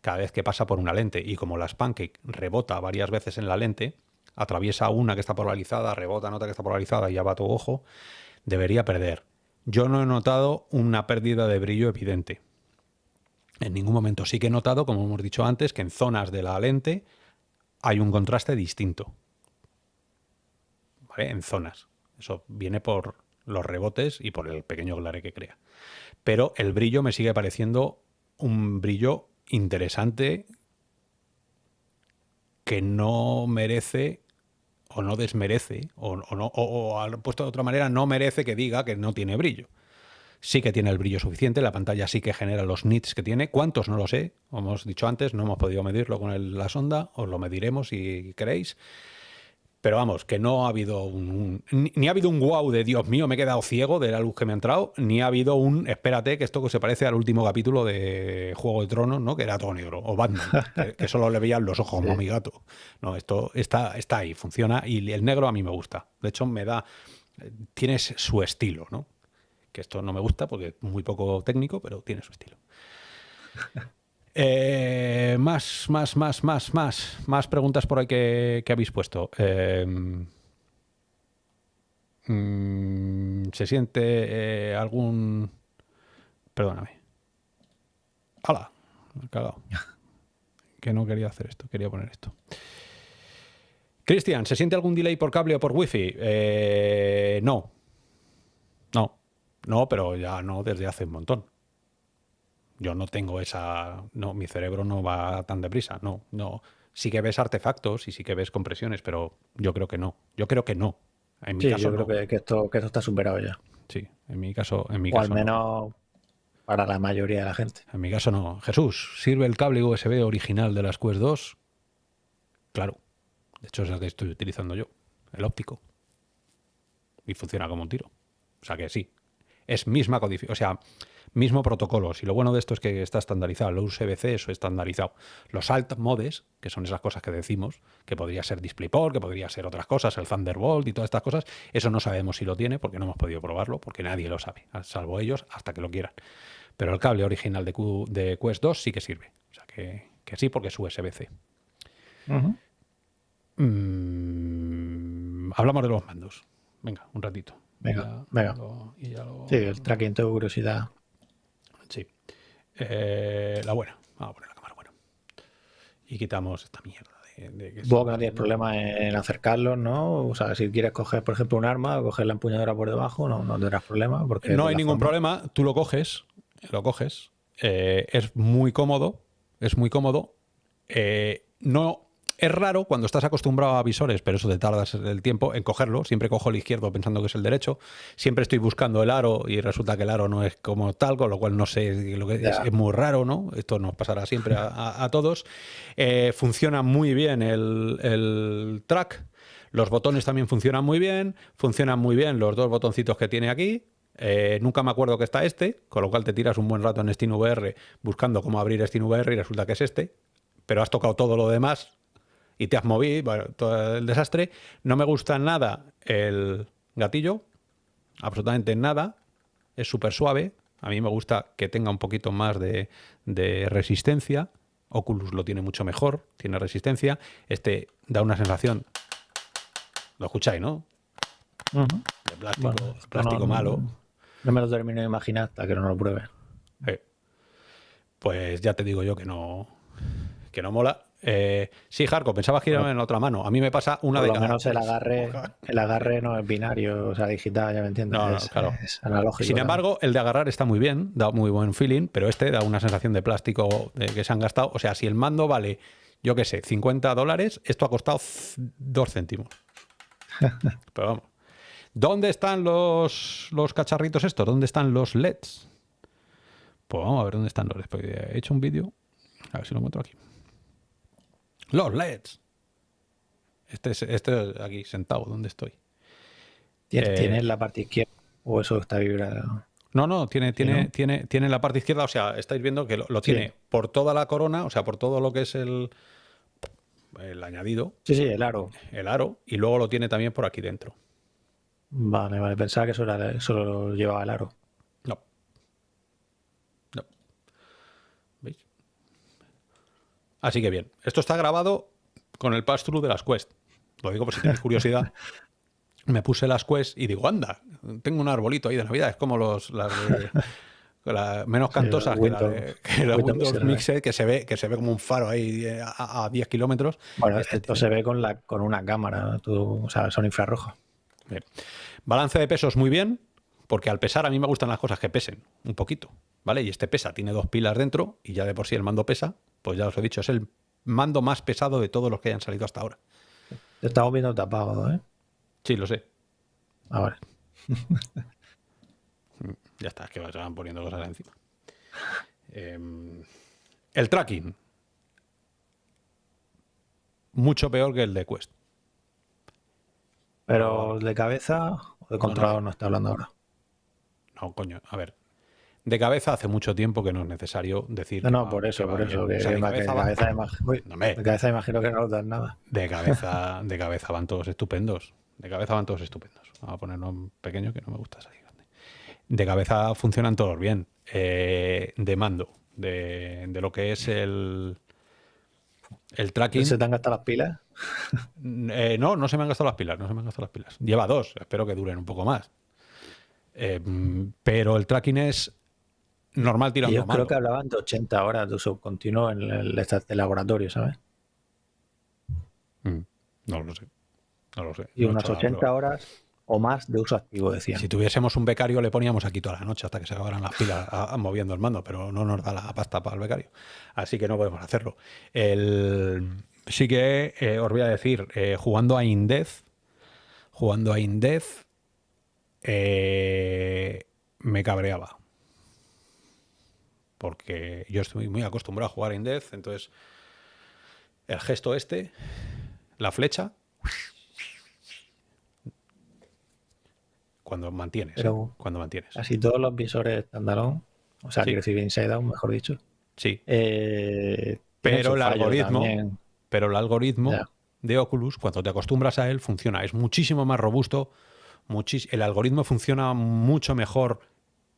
cada vez que pasa por una lente. Y como las pancake rebota varias veces en la lente, atraviesa una que está polarizada, rebota en otra que está polarizada y ya va tu ojo, debería perder. Yo no he notado una pérdida de brillo evidente. En ningún momento. Sí que he notado, como hemos dicho antes, que en zonas de la lente hay un contraste distinto. ¿Vale? En zonas. Eso viene por los rebotes y por el pequeño glare que crea. Pero el brillo me sigue pareciendo un brillo interesante que no merece o no desmerece, o, no, o, puesto de otra manera, no merece que diga que no tiene brillo. Sí que tiene el brillo suficiente, la pantalla sí que genera los nits que tiene. ¿Cuántos? No lo sé. Como hemos dicho antes, no hemos podido medirlo con la sonda, os lo mediremos si queréis. Pero vamos, que no ha habido un, ni ha habido un wow de Dios mío, me he quedado ciego de la luz que me ha entrado, ni ha habido un espérate, que esto se parece al último capítulo de Juego de Tronos, ¿no? Que era todo negro, o Batman, que, solo le veían los ojos como mi gato. No, esto está, está ahí, funciona, y el negro a mí me gusta. De hecho, me da. Tiene su estilo, ¿no? Que esto no me gusta porque es muy poco técnico, pero tiene su estilo. Eh, más, más, más, más, más. Más preguntas por ahí que, habéis puesto. Em, mm, ¿Se siente eh, algún... Perdóname. ¡Hala! Me he cagado. que no quería hacer esto, quería poner esto. Cristian, ¿se siente algún delay por cable o por wifi? Eh, no. No. No, pero ya no desde hace un montón. Yo no tengo esa... No, mi cerebro no va tan deprisa. No, no. Sí que ves artefactos y sí que ves compresiones, pero yo creo que no. Yo creo que no. En mi sí, yo creo que, esto, que esto está superado ya. Sí, en mi caso... En mi o al menos para la mayoría de la gente. En mi caso no. Jesús, ¿sirve el cable USB original de las Quest 2? Claro. De hecho es el que estoy utilizando yo. El óptico. Y funciona como un tiro. O sea que sí. Es misma codificación. O sea, mismo protocolo. Si lo bueno de esto es que está estandarizado, los USB-C eso estandarizado. Los alt modes, que son esas cosas que decimos, que podría ser DisplayPort, que podría ser otras cosas, el Thunderbolt y todas estas cosas, eso no sabemos si lo tiene porque no hemos podido probarlo, porque nadie lo sabe, salvo ellos hasta que lo quieran. Pero el cable original de, de Quest 2 sí que sirve. O sea que, sí, porque es USB-C. Mm, hablamos de los mandos. Venga, un ratito. Venga, venga. Sí, el tracking, tengo curiosidad. Eh, la buena. Vamos a poner la cámara buena. Y quitamos esta mierda. De, de que Vos no tienes problema en acercarlos, ¿no? O sea, si quieres coger, por ejemplo, un arma o coger la empuñadura por debajo, no, no tendrás problema. Porque no hay ningún problema. Tú lo coges, lo coges. Eh, es muy cómodo. Es muy cómodo. Eh, no es raro cuando estás acostumbrado a visores, pero eso te tardas el tiempo en cogerlo. Siempre cojo el izquierdo pensando que es el derecho. Siempre estoy buscando el aro y resulta que el aro no es como tal, con lo cual no sé lo que es, es, muy raro, ¿no? Esto nos pasará siempre a, todos. Eh, funciona muy bien el, track. Los botones también funcionan muy bien. Funcionan muy bien los dos botoncitos que tiene aquí. Eh, nunca me acuerdo que está este, con lo cual te tiras un buen rato en SteamVR buscando cómo abrir SteamVR y resulta que es este. Pero has tocado todo lo demás y te has movido, bueno, todo el desastre. No me gusta nada el gatillo, absolutamente nada. Es súper suave. A mí me gusta que tenga un poquito más de, resistencia. Oculus lo tiene mucho mejor, tiene resistencia. Este da una sensación, lo escucháis, ¿no? De plástico, plástico malo. No, me lo termino de imaginar hasta que no lo pruebe. Pues ya te digo yo que no, que no mola. Eh, sí, Jarco, pensaba girarme en la otra mano. A mí me pasa una Por lo menos el agarre, el agarre no es binario, o sea, digital, ya me entiendes. No, es, claro. analógico. Sin embargo, el de agarrar está muy bien, da muy buen feeling, pero este da una sensación de plástico de que se han gastado. O sea, si el mando vale, yo qué sé, 50 dólares, esto ha costado 2 céntimos. pero vamos. ¿Dónde están los, los cacharritos estos? ¿Dónde están los LEDs? Pues vamos a ver dónde están los LEDs. He hecho un vídeo. A ver si lo encuentro aquí. Los LEDs. Este es este aquí sentado, donde estoy. ¿Tienes, Eh, tienes la parte izquierda o eso está vibrado? No, no, tiene, tiene, no? tiene, tiene la parte izquierda, o sea, estáis viendo que lo, lo Sí. tiene por toda la corona, o sea, por todo lo que es el, el añadido, Sí, sí, el aro. el aro, y luego lo tiene también por aquí dentro. Vale, vale. Pensaba que eso, era, eso lo llevaba el aro. No. No. ¿Veis? Así que bien. Esto está grabado con el pass-through de las Quest. Lo digo por si tenéis curiosidad. Me puse las Quest y digo, anda, tengo un arbolito ahí de Navidad. Es como los, las de- la- menos cantosas que la de, Windows- que la Windows Windows Mixer, Mixer, que se ve, que se ve como un faro ahí eh, a, a 10 kilómetros. Bueno, Este esto se ve con, la, con una cámara. tú- o sea, son infrarrojos. Bien. Balance de pesos muy bien, porque al pesar a mí me gustan las cosas que pesen un poquito, ¿vale? Y este pesa, tiene dos pilas dentro y ya de por sí el mando pesa, pues ya os he dicho, es el mando más pesado de todos los que hayan salido hasta ahora. Te estamos viendo tapado, ¿eh? Sí, lo sé. Ah, vale. Ya está, es que se van poniendo cosas encima. Em, el tracking. Mucho peor que el de Quest. Pero de cabeza o de controlador no está hablando ahora. No, coño, a ver. De cabeza hace mucho tiempo que no es necesario decir. No, no, va- por eso, por eso. Que, O sea, que de que cabeza va- uy, No, de cabeza imagino que no notas nada. De cabeza, de cabeza van todos estupendos. De cabeza van todos estupendos. Vamos a ponerlo en pequeño que no me gusta salir grande. De cabeza funcionan todos bien. Eh, de mando, de, de lo que es el, el tracking. ¿Se te han gastado las pilas? Eh, no, no se me han gastado las pilas, no se me han gastado las pilas. Lleva dos, espero que duren un poco más. Eh, pero el tracking es normal tirando Yo creo que hablaban de 80 horas de uso continuo en el, laboratorio, ¿sabes? Mm, No lo sé. No lo sé. Y No unas hecho la 80 prueba. horas o más de uso activo, decían. Si tuviésemos un becario, le poníamos aquí toda la noche hasta que se acabaran las pilas a- a- moviendo el mando, pero no nos da la pasta para el becario. Así que no podemos hacerlo. El- sí que eh, os voy a decir, eh, jugando a Indez, jugando a Indez, eh, me cabreaba. Porque yo estoy muy acostumbrado a jugar a Indez, entonces el gesto este, la flecha, cuando mantienes, Pero- cuando mantienes. Casi todos los visores standalone, o sea, Sí. quiero decir Inside Out, mejor dicho. Sí, eh, Pero el algoritmo- pero el algoritmo de Oculus, cuando te acostumbras a él, funciona. Es muchísimo más robusto. muchis- el algoritmo funciona mucho mejor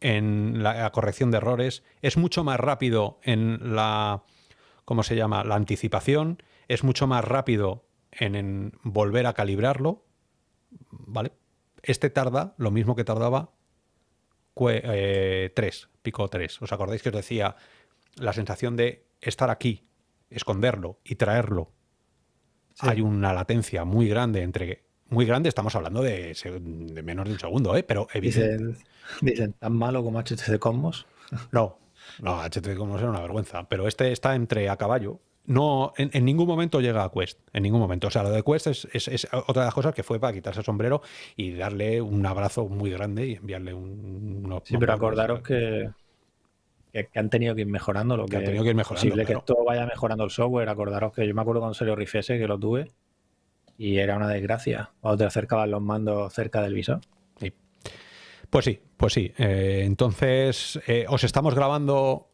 en la, la corrección de errores. Es mucho más rápido en la. ¿Cómo se llama? La anticipación. Es mucho más rápido en, en volver a calibrarlo. ¿Vale? Este tarda lo mismo que tardaba 3, pico 3. ¿Os acordáis que os decía la sensación de estar aquí, esconderlo y traerlo? Sí. Hay una latencia muy grande entre. Muy grande, estamos hablando de, menos de un segundo, ¿eh? pero evidentemente. Dicen, dicen, tan malo como HTC Cosmos. No, no, HTC Cosmos era una vergüenza, pero este está entre a caballo. No, en, en ningún momento llega a Quest, en ningún momento. O sea, lo de Quest es, es- es otra de las cosas que fue para quitarse el sombrero y darle un abrazo muy grande y enviarle un, unos- Sí, pero acordaros que, que, han tenido que ir mejorando lo Que que, han tenido que ir mejorando, posible claro. que esto vaya mejorando el software. Acordaros que yo me acuerdo cuando salió Rift S, que lo tuve, y era una desgracia. Cuando te acercaban los mandos cerca del visor. Pues sí, pues sí. Eh, entonces, eh, os estamos grabando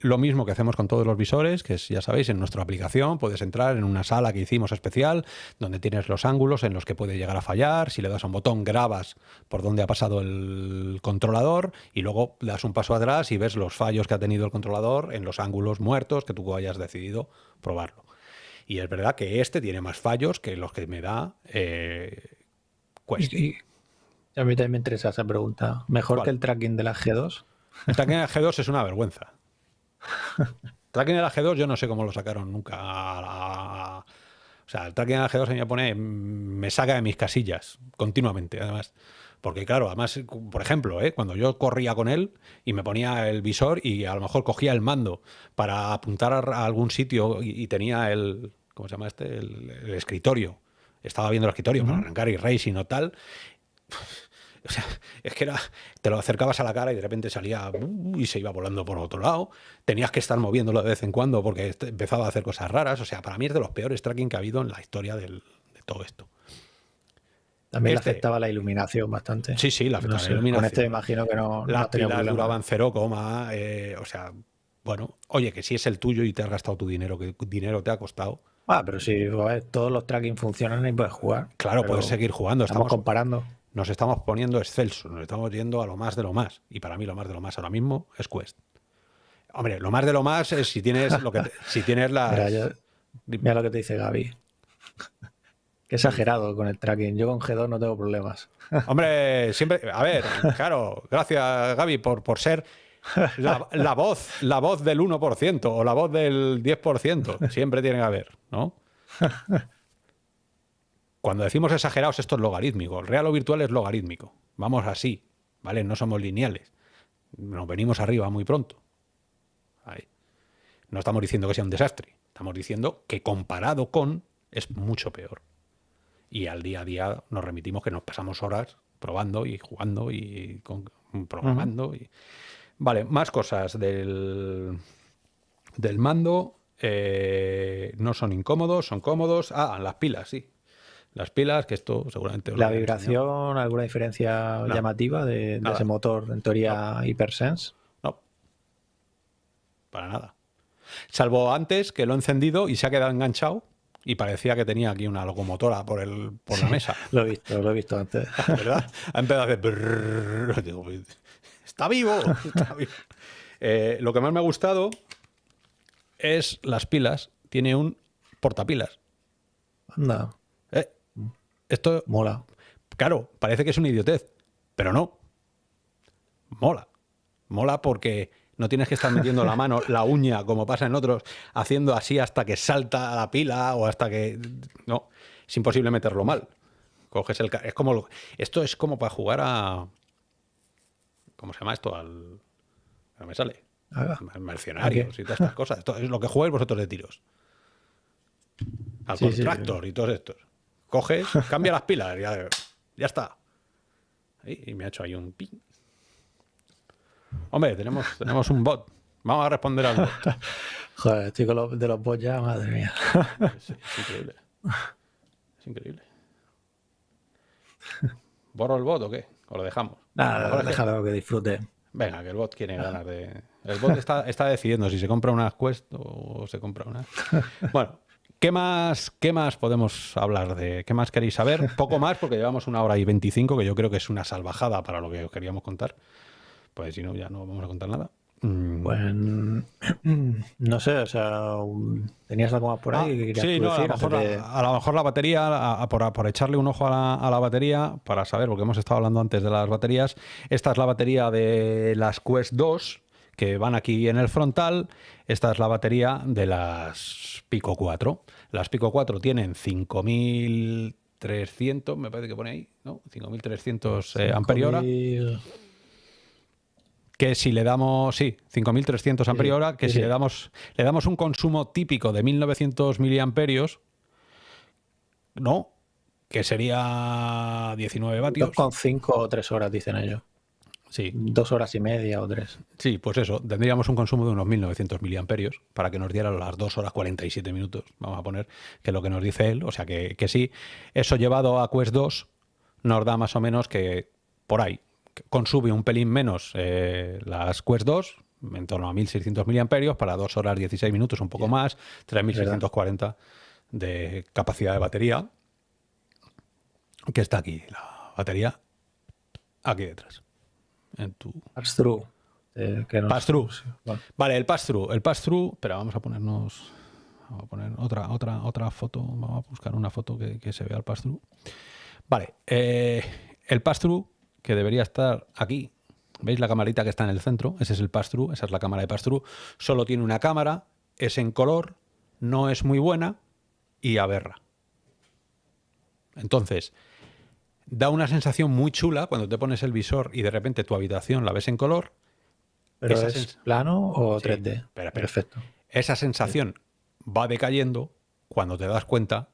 lo mismo que hacemos con todos los visores, que es, ya sabéis, en nuestra aplicación puedes entrar en una sala que hicimos especial, donde tienes los ángulos en los que puede llegar a fallar. Si le das a un botón, grabas por dónde ha pasado el controlador y luego das un paso atrás y ves los fallos que ha tenido el controlador en los ángulos muertos que tú hayas decidido probarlo. Y es verdad que este tiene más fallos que los que me da eh, Quest. Y- y a mí también me interesa esa pregunta. ¿Mejor ¿Cuál? que el tracking de la G2? El tracking en la G2 es una vergüenza. tracking en la G2 yo no sé cómo lo sacaron nunca. la- O sea, el tracking en la G2 a mí me pone, me saca de mis casillas continuamente, además. Porque claro, además, por ejemplo, ¿eh? cuando yo corría con él y me ponía el visor y a lo mejor cogía el mando para apuntar a algún sitio y, y tenía el, ¿cómo se llama este? El, el escritorio. Estaba viendo el escritorio para Ujú. arrancar y racing o tal. O sea, es que era, te lo acercabas a la cara y de repente salía uh, y se iba volando por otro lado. Tenías que estar moviéndolo de vez en cuando porque este, empezaba a hacer cosas raras. O sea, para mí es de los peores tracking que ha habido en la historia del, de todo esto. También le Este- afectaba la iluminación bastante. Sí, sí, la, No la iluminación. Con este imagino que no, no Las tenido pilas duraban cero coma, eh, o sea, bueno, oye, que si es el tuyo y te has gastado tu dinero, que dinero te ha costado, Ah, pero si ver, todos los tracking funcionan y puedes jugar. claro, puedes seguir jugando. Estamos Estamos, comparando. nos estamos poniendo excelsos, nos estamos yendo a lo más de lo más. Y para mí lo más de lo más ahora mismo es Quest. Hombre, lo más de lo más es si tienes lo que te- si tienes las Mira, yo- mira lo que te dice Gaby. Qué exagerado con el tracking. Yo con G2 no tengo problemas. Hombre, siempre, a ver, claro, gracias Gaby por, por ser la, voz, la voz del 1% o la voz del 10%, siempre tiene que haber, ¿no? Cuando decimos exagerados, esto es logarítmico. El real o virtual es logarítmico. Vamos así, ¿vale? No somos lineales. Nos venimos arriba muy pronto. No estamos diciendo que sea un desastre. Estamos diciendo que comparado con es mucho peor. Y al día a día nos remitimos que nos pasamos horas probando y jugando y con- programando. y... Vale, más cosas del, del mando. eh, no son incómodos, son cómodos. Ah, las pilas, sí. Las pilas, que esto seguramente... La vibración, ¿alguna diferencia No. llamativa de, ese motor, en teoría, Hypersense? No. Para nada. Salvo antes que lo he encendido y se ha quedado enganchado y parecía que tenía aquí una locomotora por, el, por la mesa. Lo he visto, lo he visto antes. ¿verdad? Ha empezado a hacer... brrrr. Digo, está vivo. está vivo. Eh, lo que más me ha gustado es las pilas. Tiene un portapilas. Anda, Eh, esto, mola. claro, parece que es una idiotez, pero no. Mola. Mola porque no tienes que estar metiendo la mano, la uña, como pasa en otros, haciendo así hasta que salta la pila o hasta que... No, es imposible meterlo mal. Coges el... Es como... lo- Esto es como para jugar a... ¿Cómo se llama esto? Al... No me sale. Al Mercenarios y todas estas cosas. Esto es lo que jugáis vosotros de tiros. Al Sí, sí. Contractor y todos estos. Coges, cambia las pilas, ya, ya está. Y me ha hecho ahí un ping. Hombre, tenemos, tenemos un bot. Vamos a responder al bot. Joder, estoy con los, de los bots ya, madre mía. Es, es increíble. Es increíble. ¿Borro el bot o qué? ¿O lo dejamos? Nada, que- déjalo que disfrute. Venga, que el bot tiene ganas de. El bot está, está decidiendo si se compra una Quest o se compra una. Bueno, ¿qué más, ¿qué más podemos hablar de? ¿Qué más queréis saber? Poco más, porque llevamos una hora y veinticinco, que yo creo que es una salvajada para lo que os queríamos contar. Pues si no, ya no vamos a contar nada. Mm, Pues no sé, o sea, tenías algo más por ahí Ah, que querías sí, no, a, lo decir mejor, a lo mejor la batería, a- a- por, por echarle un ojo a la, a la batería, para saber, porque hemos estado hablando antes de las baterías, esta es la batería de las Quest 2, que van aquí en el frontal, esta es la batería de las Pico 4. Las Pico 4 tienen 5300, me parece que pone ahí, ¿no? 5300 eh, Mil- que si le damos, sí, 5300 Sí, amperios hora, que sí, si sí. le damos le damos un consumo típico de 1900 miliamperios, no, que sería 19 vatios. 2,5 o 3 horas, dicen ellos. Sí, Dos horas y media o tres. sí, pues eso, tendríamos un consumo de unos 1900 miliamperios para que nos dieran las 2 horas 47 minutos, vamos a poner, que es lo que nos dice él, o sea que, que sí, eso llevado a Quest 2 nos da más o menos que por ahí, consume un pelín menos eh, las Quest 2, en torno a 1600 miliamperios, para 2 horas 16 minutos, un poco más, 3640 de capacidad de batería, que está aquí, la batería, aquí detrás, en tu... Pass-through. eh, no- Vale, el pass-through. El pass-through, espera, vamos a ponernos. Vamos a poner otra, otra, otra foto. Vamos a buscar una foto que, que se vea el pass-through. Vale, eh, el pass-through, que debería estar aquí. ¿Veis la camarita que está en el centro? Ese es el pass-through, esa es la cámara de pass-through. Solo tiene una cámara, es en color, no es muy buena y aberra. Entonces, da una sensación muy chula cuando te pones el visor y de repente tu habitación la ves en color. ¿Pero Esa es plano o Sí, 3D? espera, espera. Perfecto. Esa sensación va decayendo cuando te das cuenta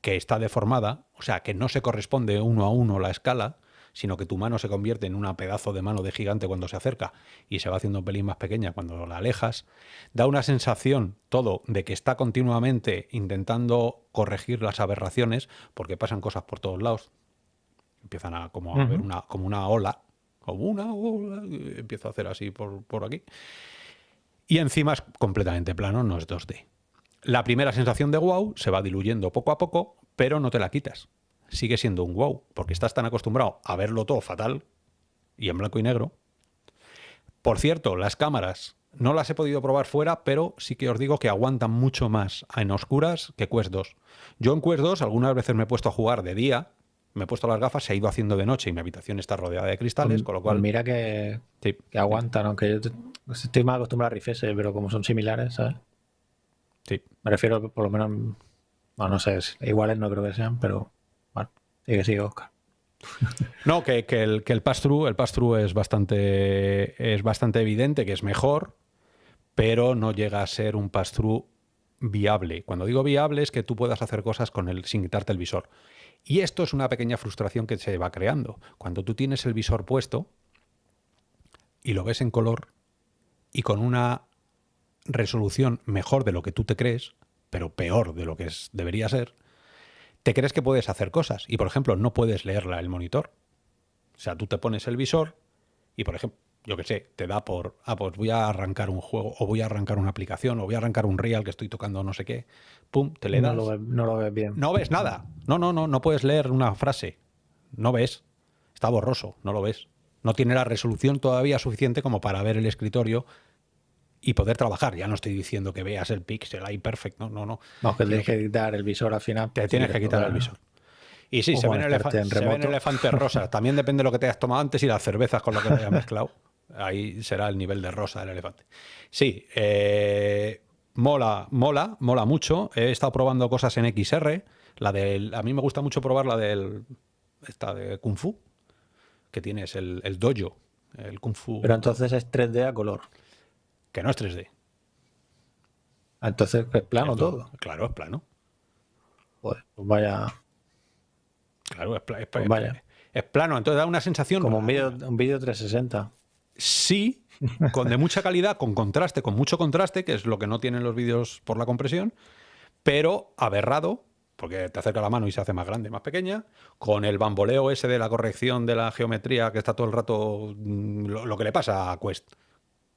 que está deformada, o sea, que no se corresponde uno a uno la escala, sino que tu mano se convierte en una pedazo de mano de gigante cuando se acerca y se va haciendo un pelín más pequeña cuando la alejas, da una sensación todo de que está continuamente intentando corregir las aberraciones porque pasan cosas por todos lados. Empiezan a como a ver una, como una ola, como una ola, empieza a hacer así por, por aquí. Y encima es completamente plano, no es 2D. La primera sensación de wow se va diluyendo poco a poco, pero no te la quitas. Sigue siendo un wow, porque estás tan acostumbrado a verlo todo fatal y en blanco y negro. Por cierto, las cámaras no las he podido probar fuera, pero sí que os digo que aguantan mucho más en oscuras que Quest 2. Yo en Quest 2 algunas veces me he puesto a jugar de día, me he puesto las gafas, se ha ido haciendo de noche y mi habitación está rodeada de cristales, con lo cual... Pues mira que, Sí. que aguantan, aunque yo te- estoy más acostumbrado a rifese, pero como son similares, ¿sabes? Sí. Me refiero por lo menos, bueno, no sé, iguales no creo que sean, pero sigue, sigue, Oscar. No, que, el, que el pass-through el es, bastante, es bastante evidente que es mejor, pero no llega a ser un pass-through viable. Cuando digo viable es que tú puedas hacer cosas con él sin quitarte el visor. Y esto es una pequeña frustración que se va creando. Cuando tú tienes el visor puesto y lo ves en color y con una resolución mejor de lo que tú te crees, pero peor de lo que debería ser, te crees que puedes hacer cosas. Y, por ejemplo, no puedes leerla el monitor. O sea, tú te pones el visor y, por ejemplo, yo qué sé, te da por, ah, pues voy a arrancar un juego, o voy a arrancar una aplicación, o voy a arrancar un real que estoy tocando no sé qué. Pum, te le No das. lo, ves, no lo ves bien. No ves nada. No, no, no, no puedes leer una frase. No ves. Está borroso, no lo ves. No tiene la resolución todavía suficiente como para ver el escritorio y poder trabajar. Ya no estoy diciendo que veas el pixel ahí perfecto, no, no, no. No, que tienes que quitar el visor al final. Te si tienes que quitar el visor. Y sí, se ven, elefantes rosas. También depende de lo que te hayas tomado antes y las cervezas con lo que te hayas mezclado. Ahí será el nivel de rosa del elefante. Sí, eh, mola, mola, mola mucho. He estado probando cosas en XR. La del, a mí me gusta mucho probar la del esta de Kung Fu, que tienes el, el dojo, el Kung Fu, Pero entonces es 3D a color. Que no es 3D. Ah, Entonces es plano Es todo. Claro, es plano. Joder, pues vaya. Claro, es, pla- es- Pues vaya. es plano. Entonces da una sensación Como un vídeo un vídeo 360. Sí, con de mucha calidad, con contraste, con mucho contraste, que es lo que no tienen los vídeos por la compresión, pero aberrado, porque te acerca la mano y se hace más grande, más pequeña, con el bamboleo ese de la corrección de la geometría que está todo el rato mm, lo, lo que le pasa a Quest.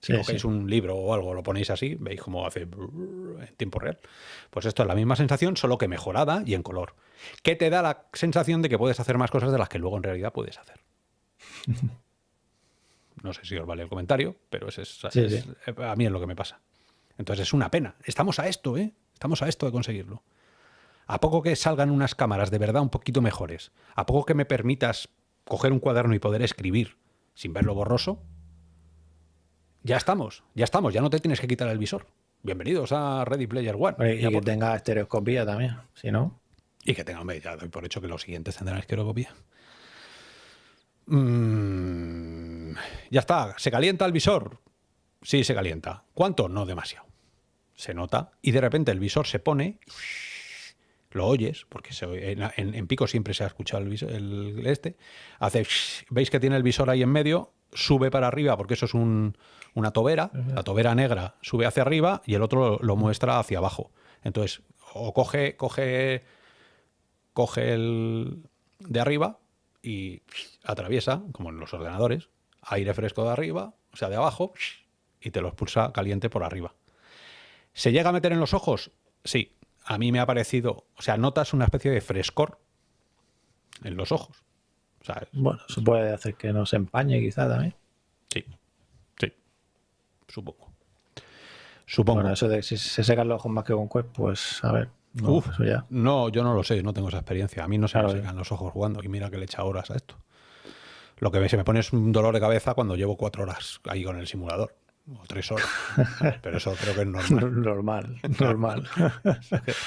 Si Sí, cogéis sí. un libro o algo, lo ponéis así, veis cómo hace en tiempo real. Pues esto es la misma sensación, solo que mejorada y en color. Que te da la sensación de que puedes hacer más cosas de las que luego en realidad puedes hacer. No sé si os vale el comentario, pero ese es, Sí, es- sí. a mí es lo que me pasa. Entonces es una pena. Estamos a esto, ¿eh? Estamos a esto de conseguirlo. A poco que salgan unas cámaras de verdad un poquito mejores, a poco que me permitas coger un cuaderno y poder escribir sin verlo borroso, ya estamos, ya estamos, ya no te tienes que quitar el visor. Bienvenidos a Ready Player One. Oye, Y que tenga estereoscopía también. Si no, y que tenga, hombre, ya doy por hecho que los siguientes tendrán esqueroscopía. Mm, ya está, ¿se calienta el visor? Sí, se calienta. ¿Cuánto? No demasiado. Se nota y de repente el visor se pone, lo oyes, porque se oye- en, en- en pico siempre se ha escuchado el, visor- el este, hace, veis que tiene el visor ahí en medio, sube para arriba porque eso es un- una tobera, la tobera negra sube hacia arriba y el otro lo, lo muestra hacia abajo. Entonces, o coge, coge coge el de arriba y atraviesa, como en los ordenadores, aire fresco de arriba, o sea, de abajo, y te lo expulsa caliente por arriba. ¿Se llega a meter en los ojos? Sí. A mí me ha parecido, o sea, notas una especie de frescor en los ojos. Bueno, eso puede hacer que no se empañe quizá también. sí, sí, supongo. Supongo. Bueno, eso de si se secan los ojos más que con Quest, pues a ver. No, Uf, eso ya. No, yo no lo sé, no tengo esa experiencia. A mí no se Claro, me sí. secan los ojos jugando y mira que le echa horas a esto. Lo que se me pone es un dolor de cabeza cuando llevo cuatro horas ahí con el simulador. O tres horas. Pero eso creo que es normal. Normal, normal.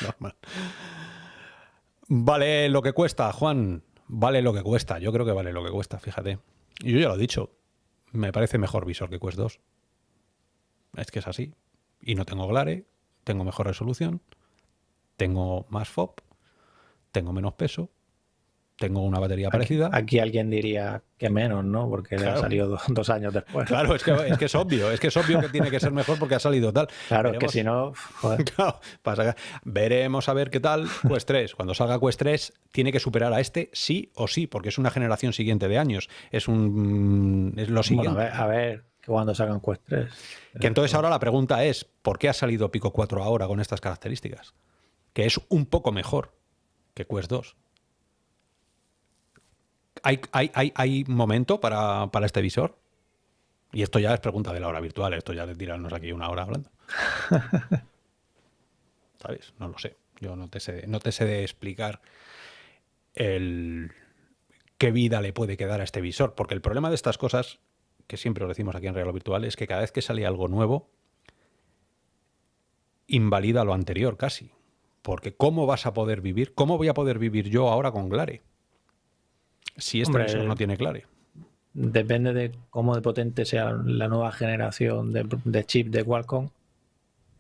Normal. Vale lo que cuesta, Juan. Vale lo que cuesta. Yo creo que vale lo que cuesta, fíjate. Y yo ya lo he dicho. Me parece mejor visor que Quest 2. Es que es así. Y no tengo glare, tengo mejor resolución, tengo más FOB, tengo menos peso, tengo una batería Aquí- parecida. Aquí, alguien diría que menos, ¿no? Porque le ha salido do- dos años después. Claro, es que, es que es obvio, es que es obvio que tiene que ser mejor porque ha salido tal. Claro, es que Veremos- si no, joder. Claro, pasa que- veremos a ver qué tal Quest 3. Cuando salga Quest 3, tiene que superar a este sí o sí, porque es una generación siguiente de años. Es un es lo siguiente. Bueno, a ver, a ver que cuando sacan Quest 3. Que entonces ahora la pregunta es, ¿por qué ha salido Pico 4 ahora con estas características? Que es un poco mejor que Quest 2. ¿Hay, hay, hay, hay momento para, para este visor? Y esto ya es pregunta de la hora virtual, esto ya de tirarnos aquí una hora hablando. ¿Sabes? No lo sé. Yo no te sé, no te sé de explicar el qué vida le puede quedar a este visor. Porque el problema de estas cosas, que siempre os decimos aquí en Real o Virtual, es que cada vez que sale algo nuevo, invalida lo anterior casi. Porque ¿cómo vas a poder vivir? ¿Cómo voy a poder vivir yo ahora con Glare? Si este Hombre, visor no tiene Glare. Depende de cómo de potente sea la nueva generación de, de chip de Qualcomm,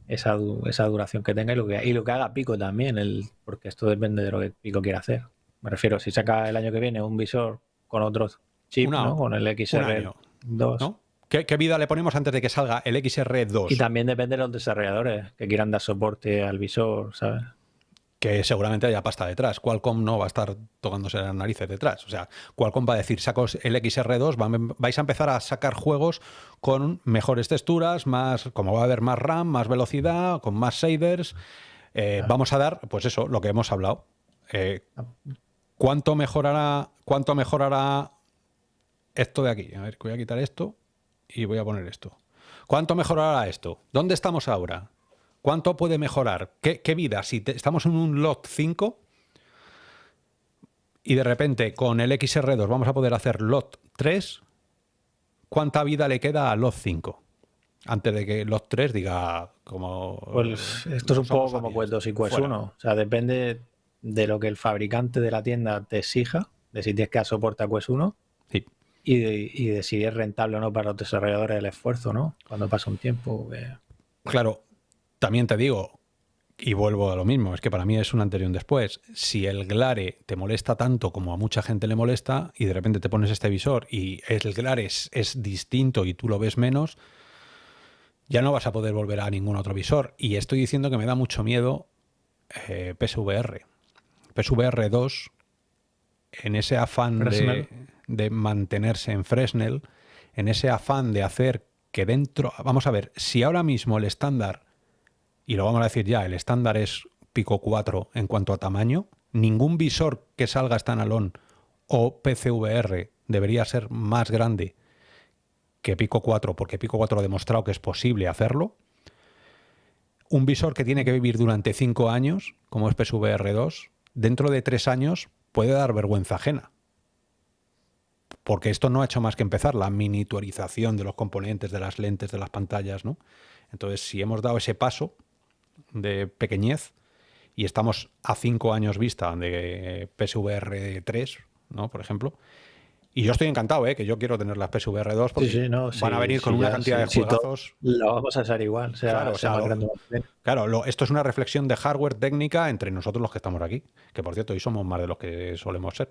esa, esa duración que tenga y lo que, y lo que haga Pico también, el, porque esto depende de lo que Pico quiera hacer. Me refiero, si saca el año que viene un visor con otros chips, ¿no? con el Un XR2, año, ¿no? ¿Qué, qué vida le ponemos antes de que salga el XR2? y también depende de los desarrolladores que quieran dar soporte al visor, ¿sabes? Que seguramente haya pasta detrás. Qualcomm no va a estar tocándose las narices detrás. O sea, Qualcomm va a decir, saco el XR2, va- vais a empezar a sacar juegos con mejores texturas, más, como va a haber más RAM, más velocidad, con más shaders. Eh, Vamos a dar, pues eso, lo que hemos hablado. Eh, ¿Cuánto mejorará, cuánto mejorará esto de aquí? A ver, voy a quitar esto y voy a poner esto. ¿Cuánto mejorará esto? ¿Dónde estamos ahora? ¿Cuánto puede mejorar? ¿Qué, qué vida? Si te- estamos en un lot 5 y de repente con el XR2 vamos a poder hacer lot 3, ¿cuánta vida le queda a lot 5? Antes de que lot 3 diga como... Pues esto es un poco como 2 y Quest Fuera. 1. O sea, depende de lo que el fabricante de la tienda te exija, de si tienes que dar soporte a Quest 1 Sí. y de, y de si es rentable o no para los desarrolladores el esfuerzo, ¿no? Cuando pasa un tiempo. Claro, también te digo, y vuelvo a lo mismo, es que para mí es un antes y un después. Si el glare te molesta tanto como a mucha gente le molesta y de repente te pones este visor y el glare es, es distinto y tú lo ves menos, ya no vas a poder volver a ningún otro visor. Y estoy diciendo que me da mucho miedo eh, PSVR. PSVR 2, en ese afán de mantenerse en Fresnel, en ese afán de hacer que dentro... Vamos a ver, si ahora mismo el estándar, y lo vamos a decir ya, el estándar es Pico 4 en cuanto a tamaño, ningún visor que salga standalone o PCVR debería ser más grande que Pico 4, porque Pico 4 ha demostrado que es posible hacerlo. Un visor que tiene que vivir durante 5 años, como es PSVR 2, dentro de 3 años puede dar vergüenza ajena. Porque esto no ha hecho más que empezar, la miniaturización de los componentes, de las lentes, de las pantallas, ¿no? Entonces, si hemos dado ese paso de pequeñez y estamos a 5 años vista de PSVR 3, ¿no? Por ejemplo, y yo estoy encantado, ¿eh? que yo quiero tener las PSVR 2 porque Sí, sí, no, van a venir con una ya, cantidad de juegazos. Lo vamos a hacer igual. Sea, Claro, o sea lo- lo- esto es una reflexión de hardware técnica entre nosotros los que estamos aquí. Que por cierto, hoy somos más de los que solemos ser.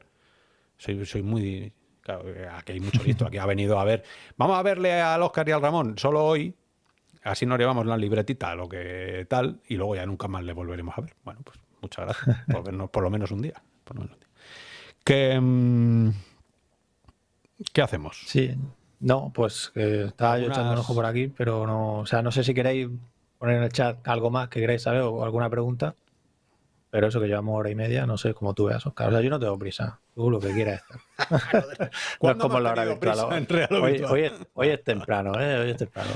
Soy, soy muy. Claro, aquí hay mucho listo. Aquí ha venido a ver. Vamos a verle al Oscar y al Ramón solo hoy. Así nos llevamos la libretita, lo que tal, y luego ya nunca más le volveremos a ver. Bueno, pues muchas gracias por vernos por lo menos un día. por lo menos un día. Que, mm, ¿Qué hacemos? Sí. No, pues eh, estaba yo Algunas- echando un ojo por aquí, pero no. O sea, no sé si queréis poner en el chat algo más que queráis saber o alguna pregunta. Pero eso que llevamos hora y media, no sé cómo tú veas, Oscar. O sea, yo no tengo prisa. Tú lo que quieras. no es ¿Cuándo como la hora virtual. Hoy, hoy es, hoy es temprano, ¿eh? Hoy es temprano.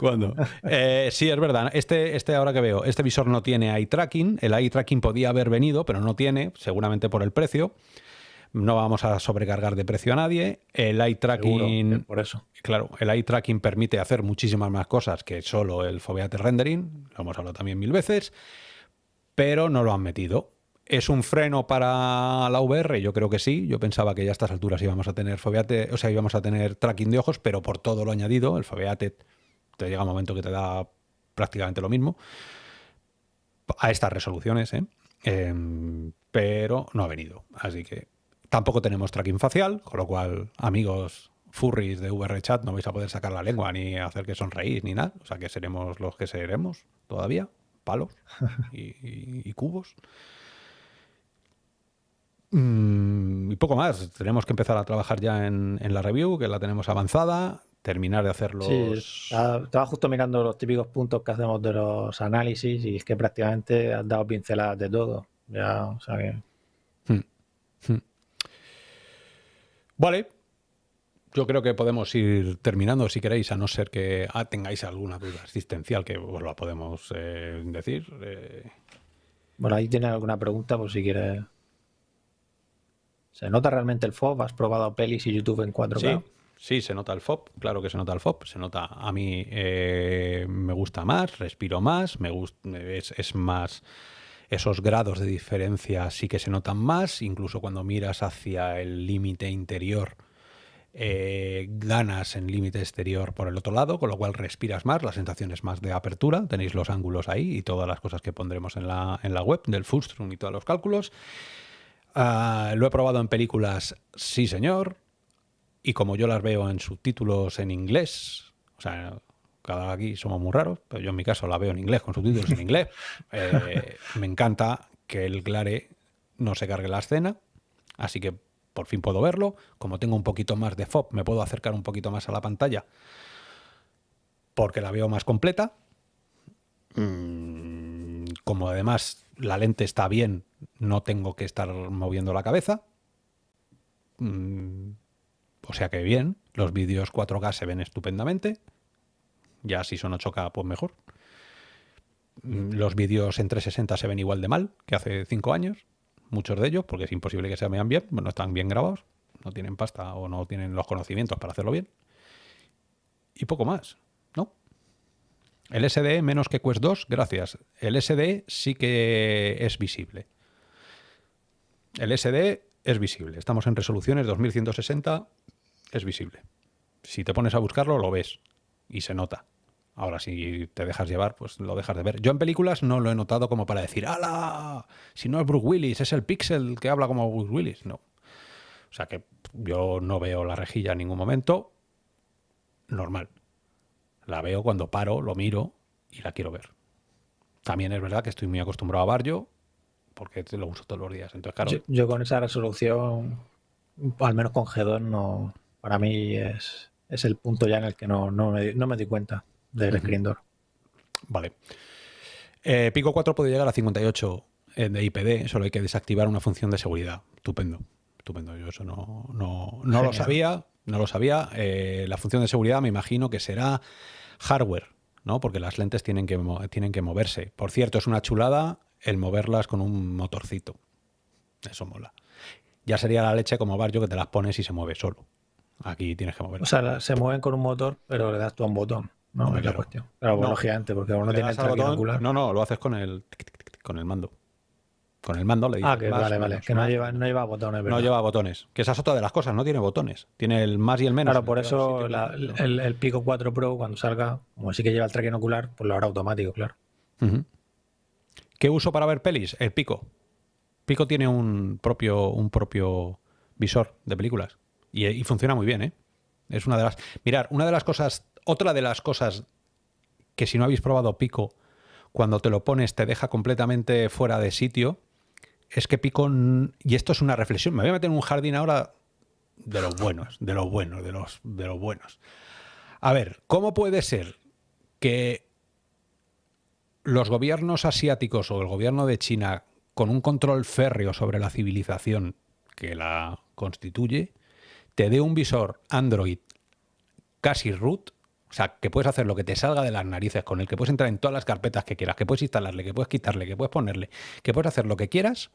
¿Cuándo? Eh, sí, es verdad. Este, este ahora que veo, este visor no tiene eye tracking. El eye tracking podía haber venido, pero no tiene, seguramente por el precio. No vamos a sobrecargar de precio a nadie. El eye tracking, por eso. claro, el eye tracking permite hacer muchísimas más cosas que solo el Foveate rendering. Lo hemos hablado también mil veces, pero no lo han metido. ¿Es un freno para la VR? Yo creo que sí. Yo pensaba que ya a estas alturas íbamos a tener Foveate, o sea, íbamos a tener tracking de ojos, pero por todo lo añadido, el Foveate te llega un momento que te da prácticamente lo mismo a estas resoluciones, ¿eh? Em, pero no ha venido. Así que Tampoco tenemos tracking facial, con lo cual, amigos furries de VRChat, no vais a poder sacar la lengua ni hacer que sonreís ni nada. O sea que seremos los que seremos todavía, palos y, cubos. Mm, y poco más. Tenemos que empezar a trabajar ya en, la review, que la tenemos avanzada. Terminar de hacer los. Sí, estaba justo mirando los típicos puntos que hacemos de los análisis y es que prácticamente has dado pinceladas de todo. Ya, o sea que. Hmm, hmm. Vale, yo creo que podemos ir terminando si queréis, a no ser que ah, tengáis alguna duda existencial que os la podemos eh, decir. Eh. Bueno, ahí tiene alguna pregunta por si quieres. ¿Se nota realmente el FOB? ¿Has probado pelis y YouTube en 4K? Sí, sí se nota el FOB, claro que se nota el FOB. Se nota, a mí eh, me gusta más, respiro más, me gusta, es, es más esos grados de diferencia sí que se notan más, incluso cuando miras hacia el límite interior eh, ganas en límite exterior por el otro lado, con lo cual respiras más, la sensación es más de apertura, tenéis los ángulos ahí y todas las cosas que pondremos en la, en la web del Fustrum y todos los cálculos. Ah, lo he probado en películas, sí señor, y como yo las veo en subtítulos en inglés, o sea, cada aquí somos muy raros, pero yo en mi caso la veo en inglés, con subtítulos en inglés, eh, me encanta que el Clare no se cargue la escena, así que por fin puedo verlo. Como tengo un poquito más de FOB, me puedo acercar un poquito más a la pantalla porque la veo más completa. Mm, como además la lente está bien, no tengo que estar moviendo la cabeza. Mm, o sea que bien, los vídeos 4K se ven estupendamente. Ya si son 8K, pues mejor. Mm, los vídeos en 360 se ven igual de mal que hace 5 años muchos de ellos, porque es imposible que se vean bien, no están bien grabados, no tienen pasta o no tienen los conocimientos para hacerlo bien. Y poco más, ¿no? El SD menos que Quest 2, gracias. El SD sí que es visible. El SD es visible. Estamos en resoluciones 2160, es visible. Si te pones a buscarlo, lo ves y se nota. Ahora, si te dejas llevar, pues lo dejas de ver. Yo en películas no lo he notado como para decir, ¡Hala! Si no es Bruce Willis, es el Pixel que habla como Bruce Willis. No. O sea que yo no veo la rejilla en ningún momento. Normal. La veo cuando paro, lo miro y la quiero ver. También es verdad que estoy muy acostumbrado a Barrio porque lo uso todos los días. Entonces, claro. Yo, con esa resolución, al menos con G2, no, para mí es, es el punto ya en el que no, no, me, no me di cuenta del uh Vale. Eh, Pico 4 puede llegar a 58 eh, de IPD, solo hay que desactivar una función de seguridad. Estupendo, estupendo. Yo eso no, no, no lo sabía, no lo sabía. Eh, la función de seguridad me imagino que será hardware, ¿no? Porque las lentes tienen que, tienen que moverse. Por cierto, es una chulada el moverlas con un motorcito. Eso mola. Ya sería la leche como Barrio que te las pones y se mueve solo. Aquí tienes que mover. O sea, se mueven con un motor, pero le das tú a un botón. No, es la cuestión. Claro, no. gigante, porque uno tiene el No, no, lo haces con el, con el mando. Con el mando le dices. Ah, que vale, vale. que no lleva, no lleva botones. ¿verdad? No lleva botones. Que esa es otra de las cosas, no tiene botones. Tiene el más y el menos. Claro, por eso el, el, Pico 4 Pro, cuando salga, como sí que lleva el tracking ocular, pues lo hará automático, claro. ¿Qué uso para ver pelis? El Pico. Pico tiene un propio, un propio visor de películas. Y, y funciona muy bien, ¿eh? Es una de las. Mirar, una de las cosas otra de las cosas que si no habéis probado Pico, cuando te lo pones te deja completamente fuera de sitio, es que Pico, y esto es una reflexión, me voy a meter en un jardín ahora de los buenos, de los buenos, de los, de los buenos. A ver, ¿cómo puede ser que los gobiernos asiáticos o el gobierno de China, con un control férreo sobre la civilización que la constituye, te dé un visor Android casi root o sea, que puedes hacer lo que te salga de las narices con él, que puedes entrar en todas las carpetas que quieras, que puedes instalarle, que puedes quitarle, que puedes ponerle, que puedes hacer lo que quieras.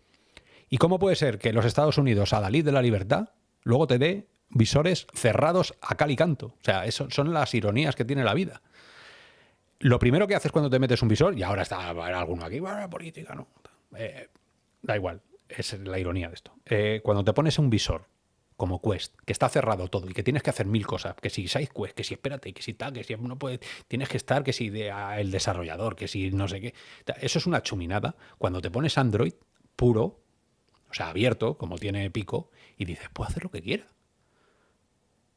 ¿Y cómo puede ser que los Estados Unidos, a Dalí de la libertad, luego te dé visores cerrados a cal y canto? O sea, eso son las ironías que tiene la vida. Lo primero que haces cuando te metes un visor, y ahora está alguno aquí, política, no. Eh, da igual, es la ironía de esto. Eh, cuando te pones un visor como Quest, que está cerrado todo y que tienes que hacer mil cosas, que si SideQuest, que si espérate, que si tal, que si no puede, tienes que estar, que si de, el desarrollador, que si no sé qué. Eso es una chuminada. Cuando te pones Android puro, o sea, abierto, como tiene Pico, y dices, puedo hacer lo que quiera.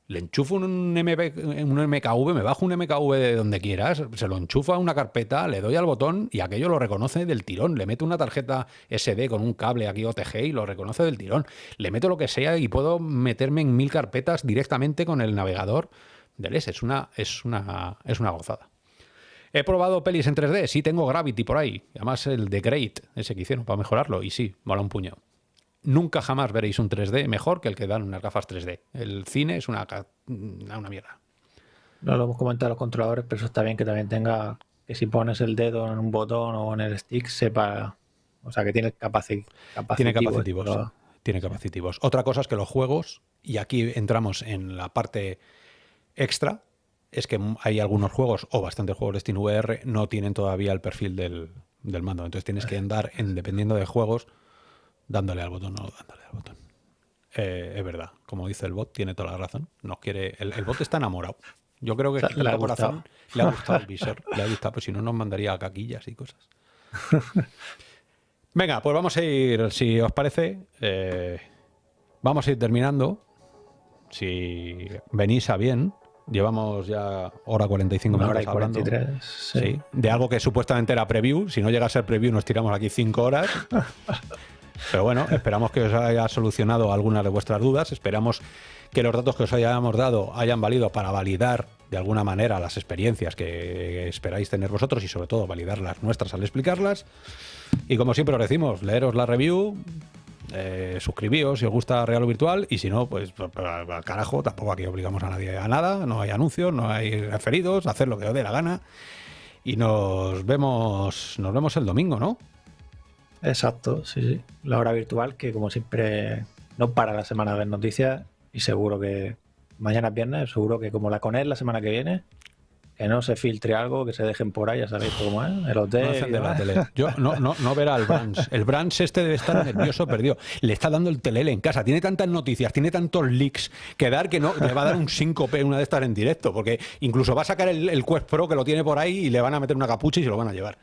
Le enchufo un, MP, un MKV, me bajo un MKV de donde quieras, se lo enchufa a una carpeta, le doy al botón y aquello lo reconoce del tirón. Le meto una tarjeta SD con un cable aquí OTG y lo reconoce del tirón. Le meto lo que sea y puedo meterme en mil carpetas directamente con el navegador del S. Es una, es una, es una gozada. He probado pelis en 3D, sí tengo Gravity por ahí. Además el de Great, ese que hicieron para mejorarlo. Y sí, mola un puño. Nunca jamás veréis un 3D mejor que el que dan unas gafas 3D. El cine es una, una mierda. No lo hemos comentado los controladores, pero eso está bien que también tenga que si pones el dedo en un botón o en el stick sepa, o sea, que tiene capaci Tiene capacitivos. Tiene capacitivos. Otra cosa es que los juegos, y aquí entramos en la parte extra, es que hay algunos juegos, o bastantes juegos de SteamVR, no tienen todavía el perfil del, mando. Entonces tienes que andar, en, dependiendo de juegos, dándole al botón o no dándole al botón. Eh, es verdad, como dice el bot, tiene toda la razón. Nos quiere, el, bot está enamorado. Yo creo que le, ha corazón, le ha gustado el visor. Le ha gustado, pues si no nos mandaría caquillas y cosas. Venga, pues vamos a ir, si os parece, eh, vamos a ir terminando. Si venís a bien, Llevamos ya hora 45 minutos hablando. sí. De algo que supuestamente era preview. Si no llega a ser preview, nos tiramos aquí 5 horas. Pero bueno, esperamos que os haya solucionado algunas de vuestras dudas. Esperamos que los datos que os hayamos dado hayan valido para validar de alguna manera las experiencias que esperáis tener vosotros y sobre todo validar las nuestras al explicarlas. Y como siempre os decimos, leeros la review, eh, suscribíos si os gusta Real o Virtual y si no, pues, pues, pues al carajo, tampoco aquí obligamos a nadie a nada, no hay anuncios, no hay referidos, hacer lo que os dé la gana y nos vemos, nos vemos el domingo, ¿no? Exacto, sí, sí. La hora virtual que como siempre no para la semana de ver noticias y seguro que mañana es viernes, seguro que como la con él la semana que viene, que no se filtre algo, que se dejen por ahí, ya sabéis cómo es, el hotel. No la tele. Yo no, no, no verá al Branch. El Branch este debe estar nervioso, perdido. Le está dando el telele en casa. Tiene tantas noticias, tiene tantos leaks que dar que no le va a dar un síncope una de estas en directo. Porque incluso va a sacar el, el Quest Pro que lo tiene por ahí y le van a meter una capucha y se lo van a llevar.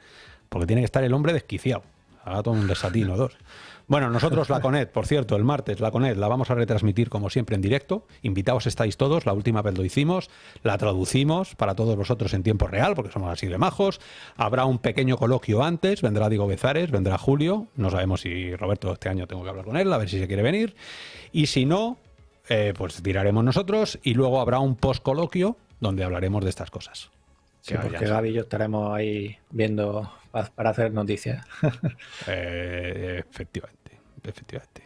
Porque tiene que estar el hombre desquiciado. Haga todo un desatino, dos. Bueno, nosotros la CONED, por cierto, el martes la CONED la vamos a retransmitir como siempre en directo. Invitados estáis todos, la última vez lo hicimos, la traducimos para todos vosotros en tiempo real, porque somos así de majos. Habrá un pequeño coloquio antes, vendrá Diego Bezares, vendrá Julio, no sabemos si Roberto este año tengo que hablar con él, a ver si se quiere venir. Y si no, eh, pues tiraremos nosotros y luego habrá un post coloquio donde hablaremos de estas cosas. Sí, porque Gaby y yo estaremos ahí viendo para hacer noticias. Eh, efectivamente, efectivamente.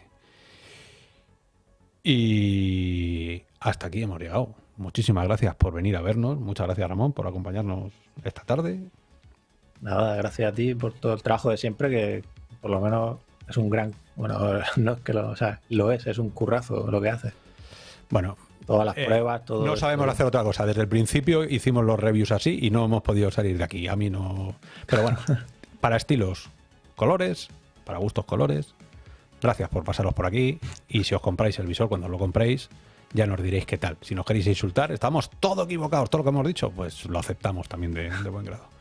Y hasta aquí hemos llegado. Muchísimas gracias por venir a vernos. Muchas gracias, Ramón, por acompañarnos esta tarde. Nada, gracias a ti por todo el trabajo de siempre, que por lo menos es un gran. Bueno, no es que lo, o sea, lo es, es un currazo lo que hace. Bueno, todas las eh, pruebas, todo. No sabemos hacer otra cosa. Desde el principio hicimos los reviews así y no hemos podido salir de aquí. A mí no. Pero bueno, para estilos, colores, para gustos, colores. Gracias por pasaros por aquí. Y si os compráis el visor, cuando lo compréis, ya nos diréis qué tal. Si nos queréis insultar, estamos todo equivocados, todo lo que hemos dicho, pues lo aceptamos también de buen grado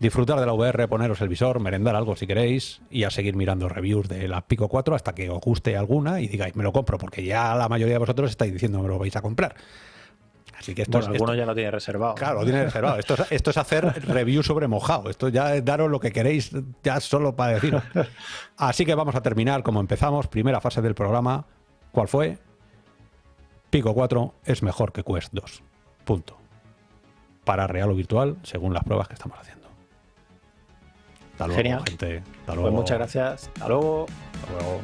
disfrutar de la VR, poneros el visor, merendar algo si queréis y a seguir mirando reviews de la Pico 4 hasta que os guste alguna y digáis, me lo compro, porque ya la mayoría de vosotros estáis diciendo, me lo vais a comprar. Así que esto bueno, alguno ya lo tiene reservado. Claro, lo tiene reservado. Esto es, esto es hacer review sobre mojado. Esto ya es daros lo que queréis, ya solo para deciros. Así que vamos a terminar como empezamos. Primera fase del programa. ¿Cuál fue? Pico 4 es mejor que Quest 2. Punto. Para real o virtual, según las pruebas que estamos haciendo. Hasta luego, Genial. gente. Hasta luego. Pues muchas gracias. Hasta luego. Hasta luego.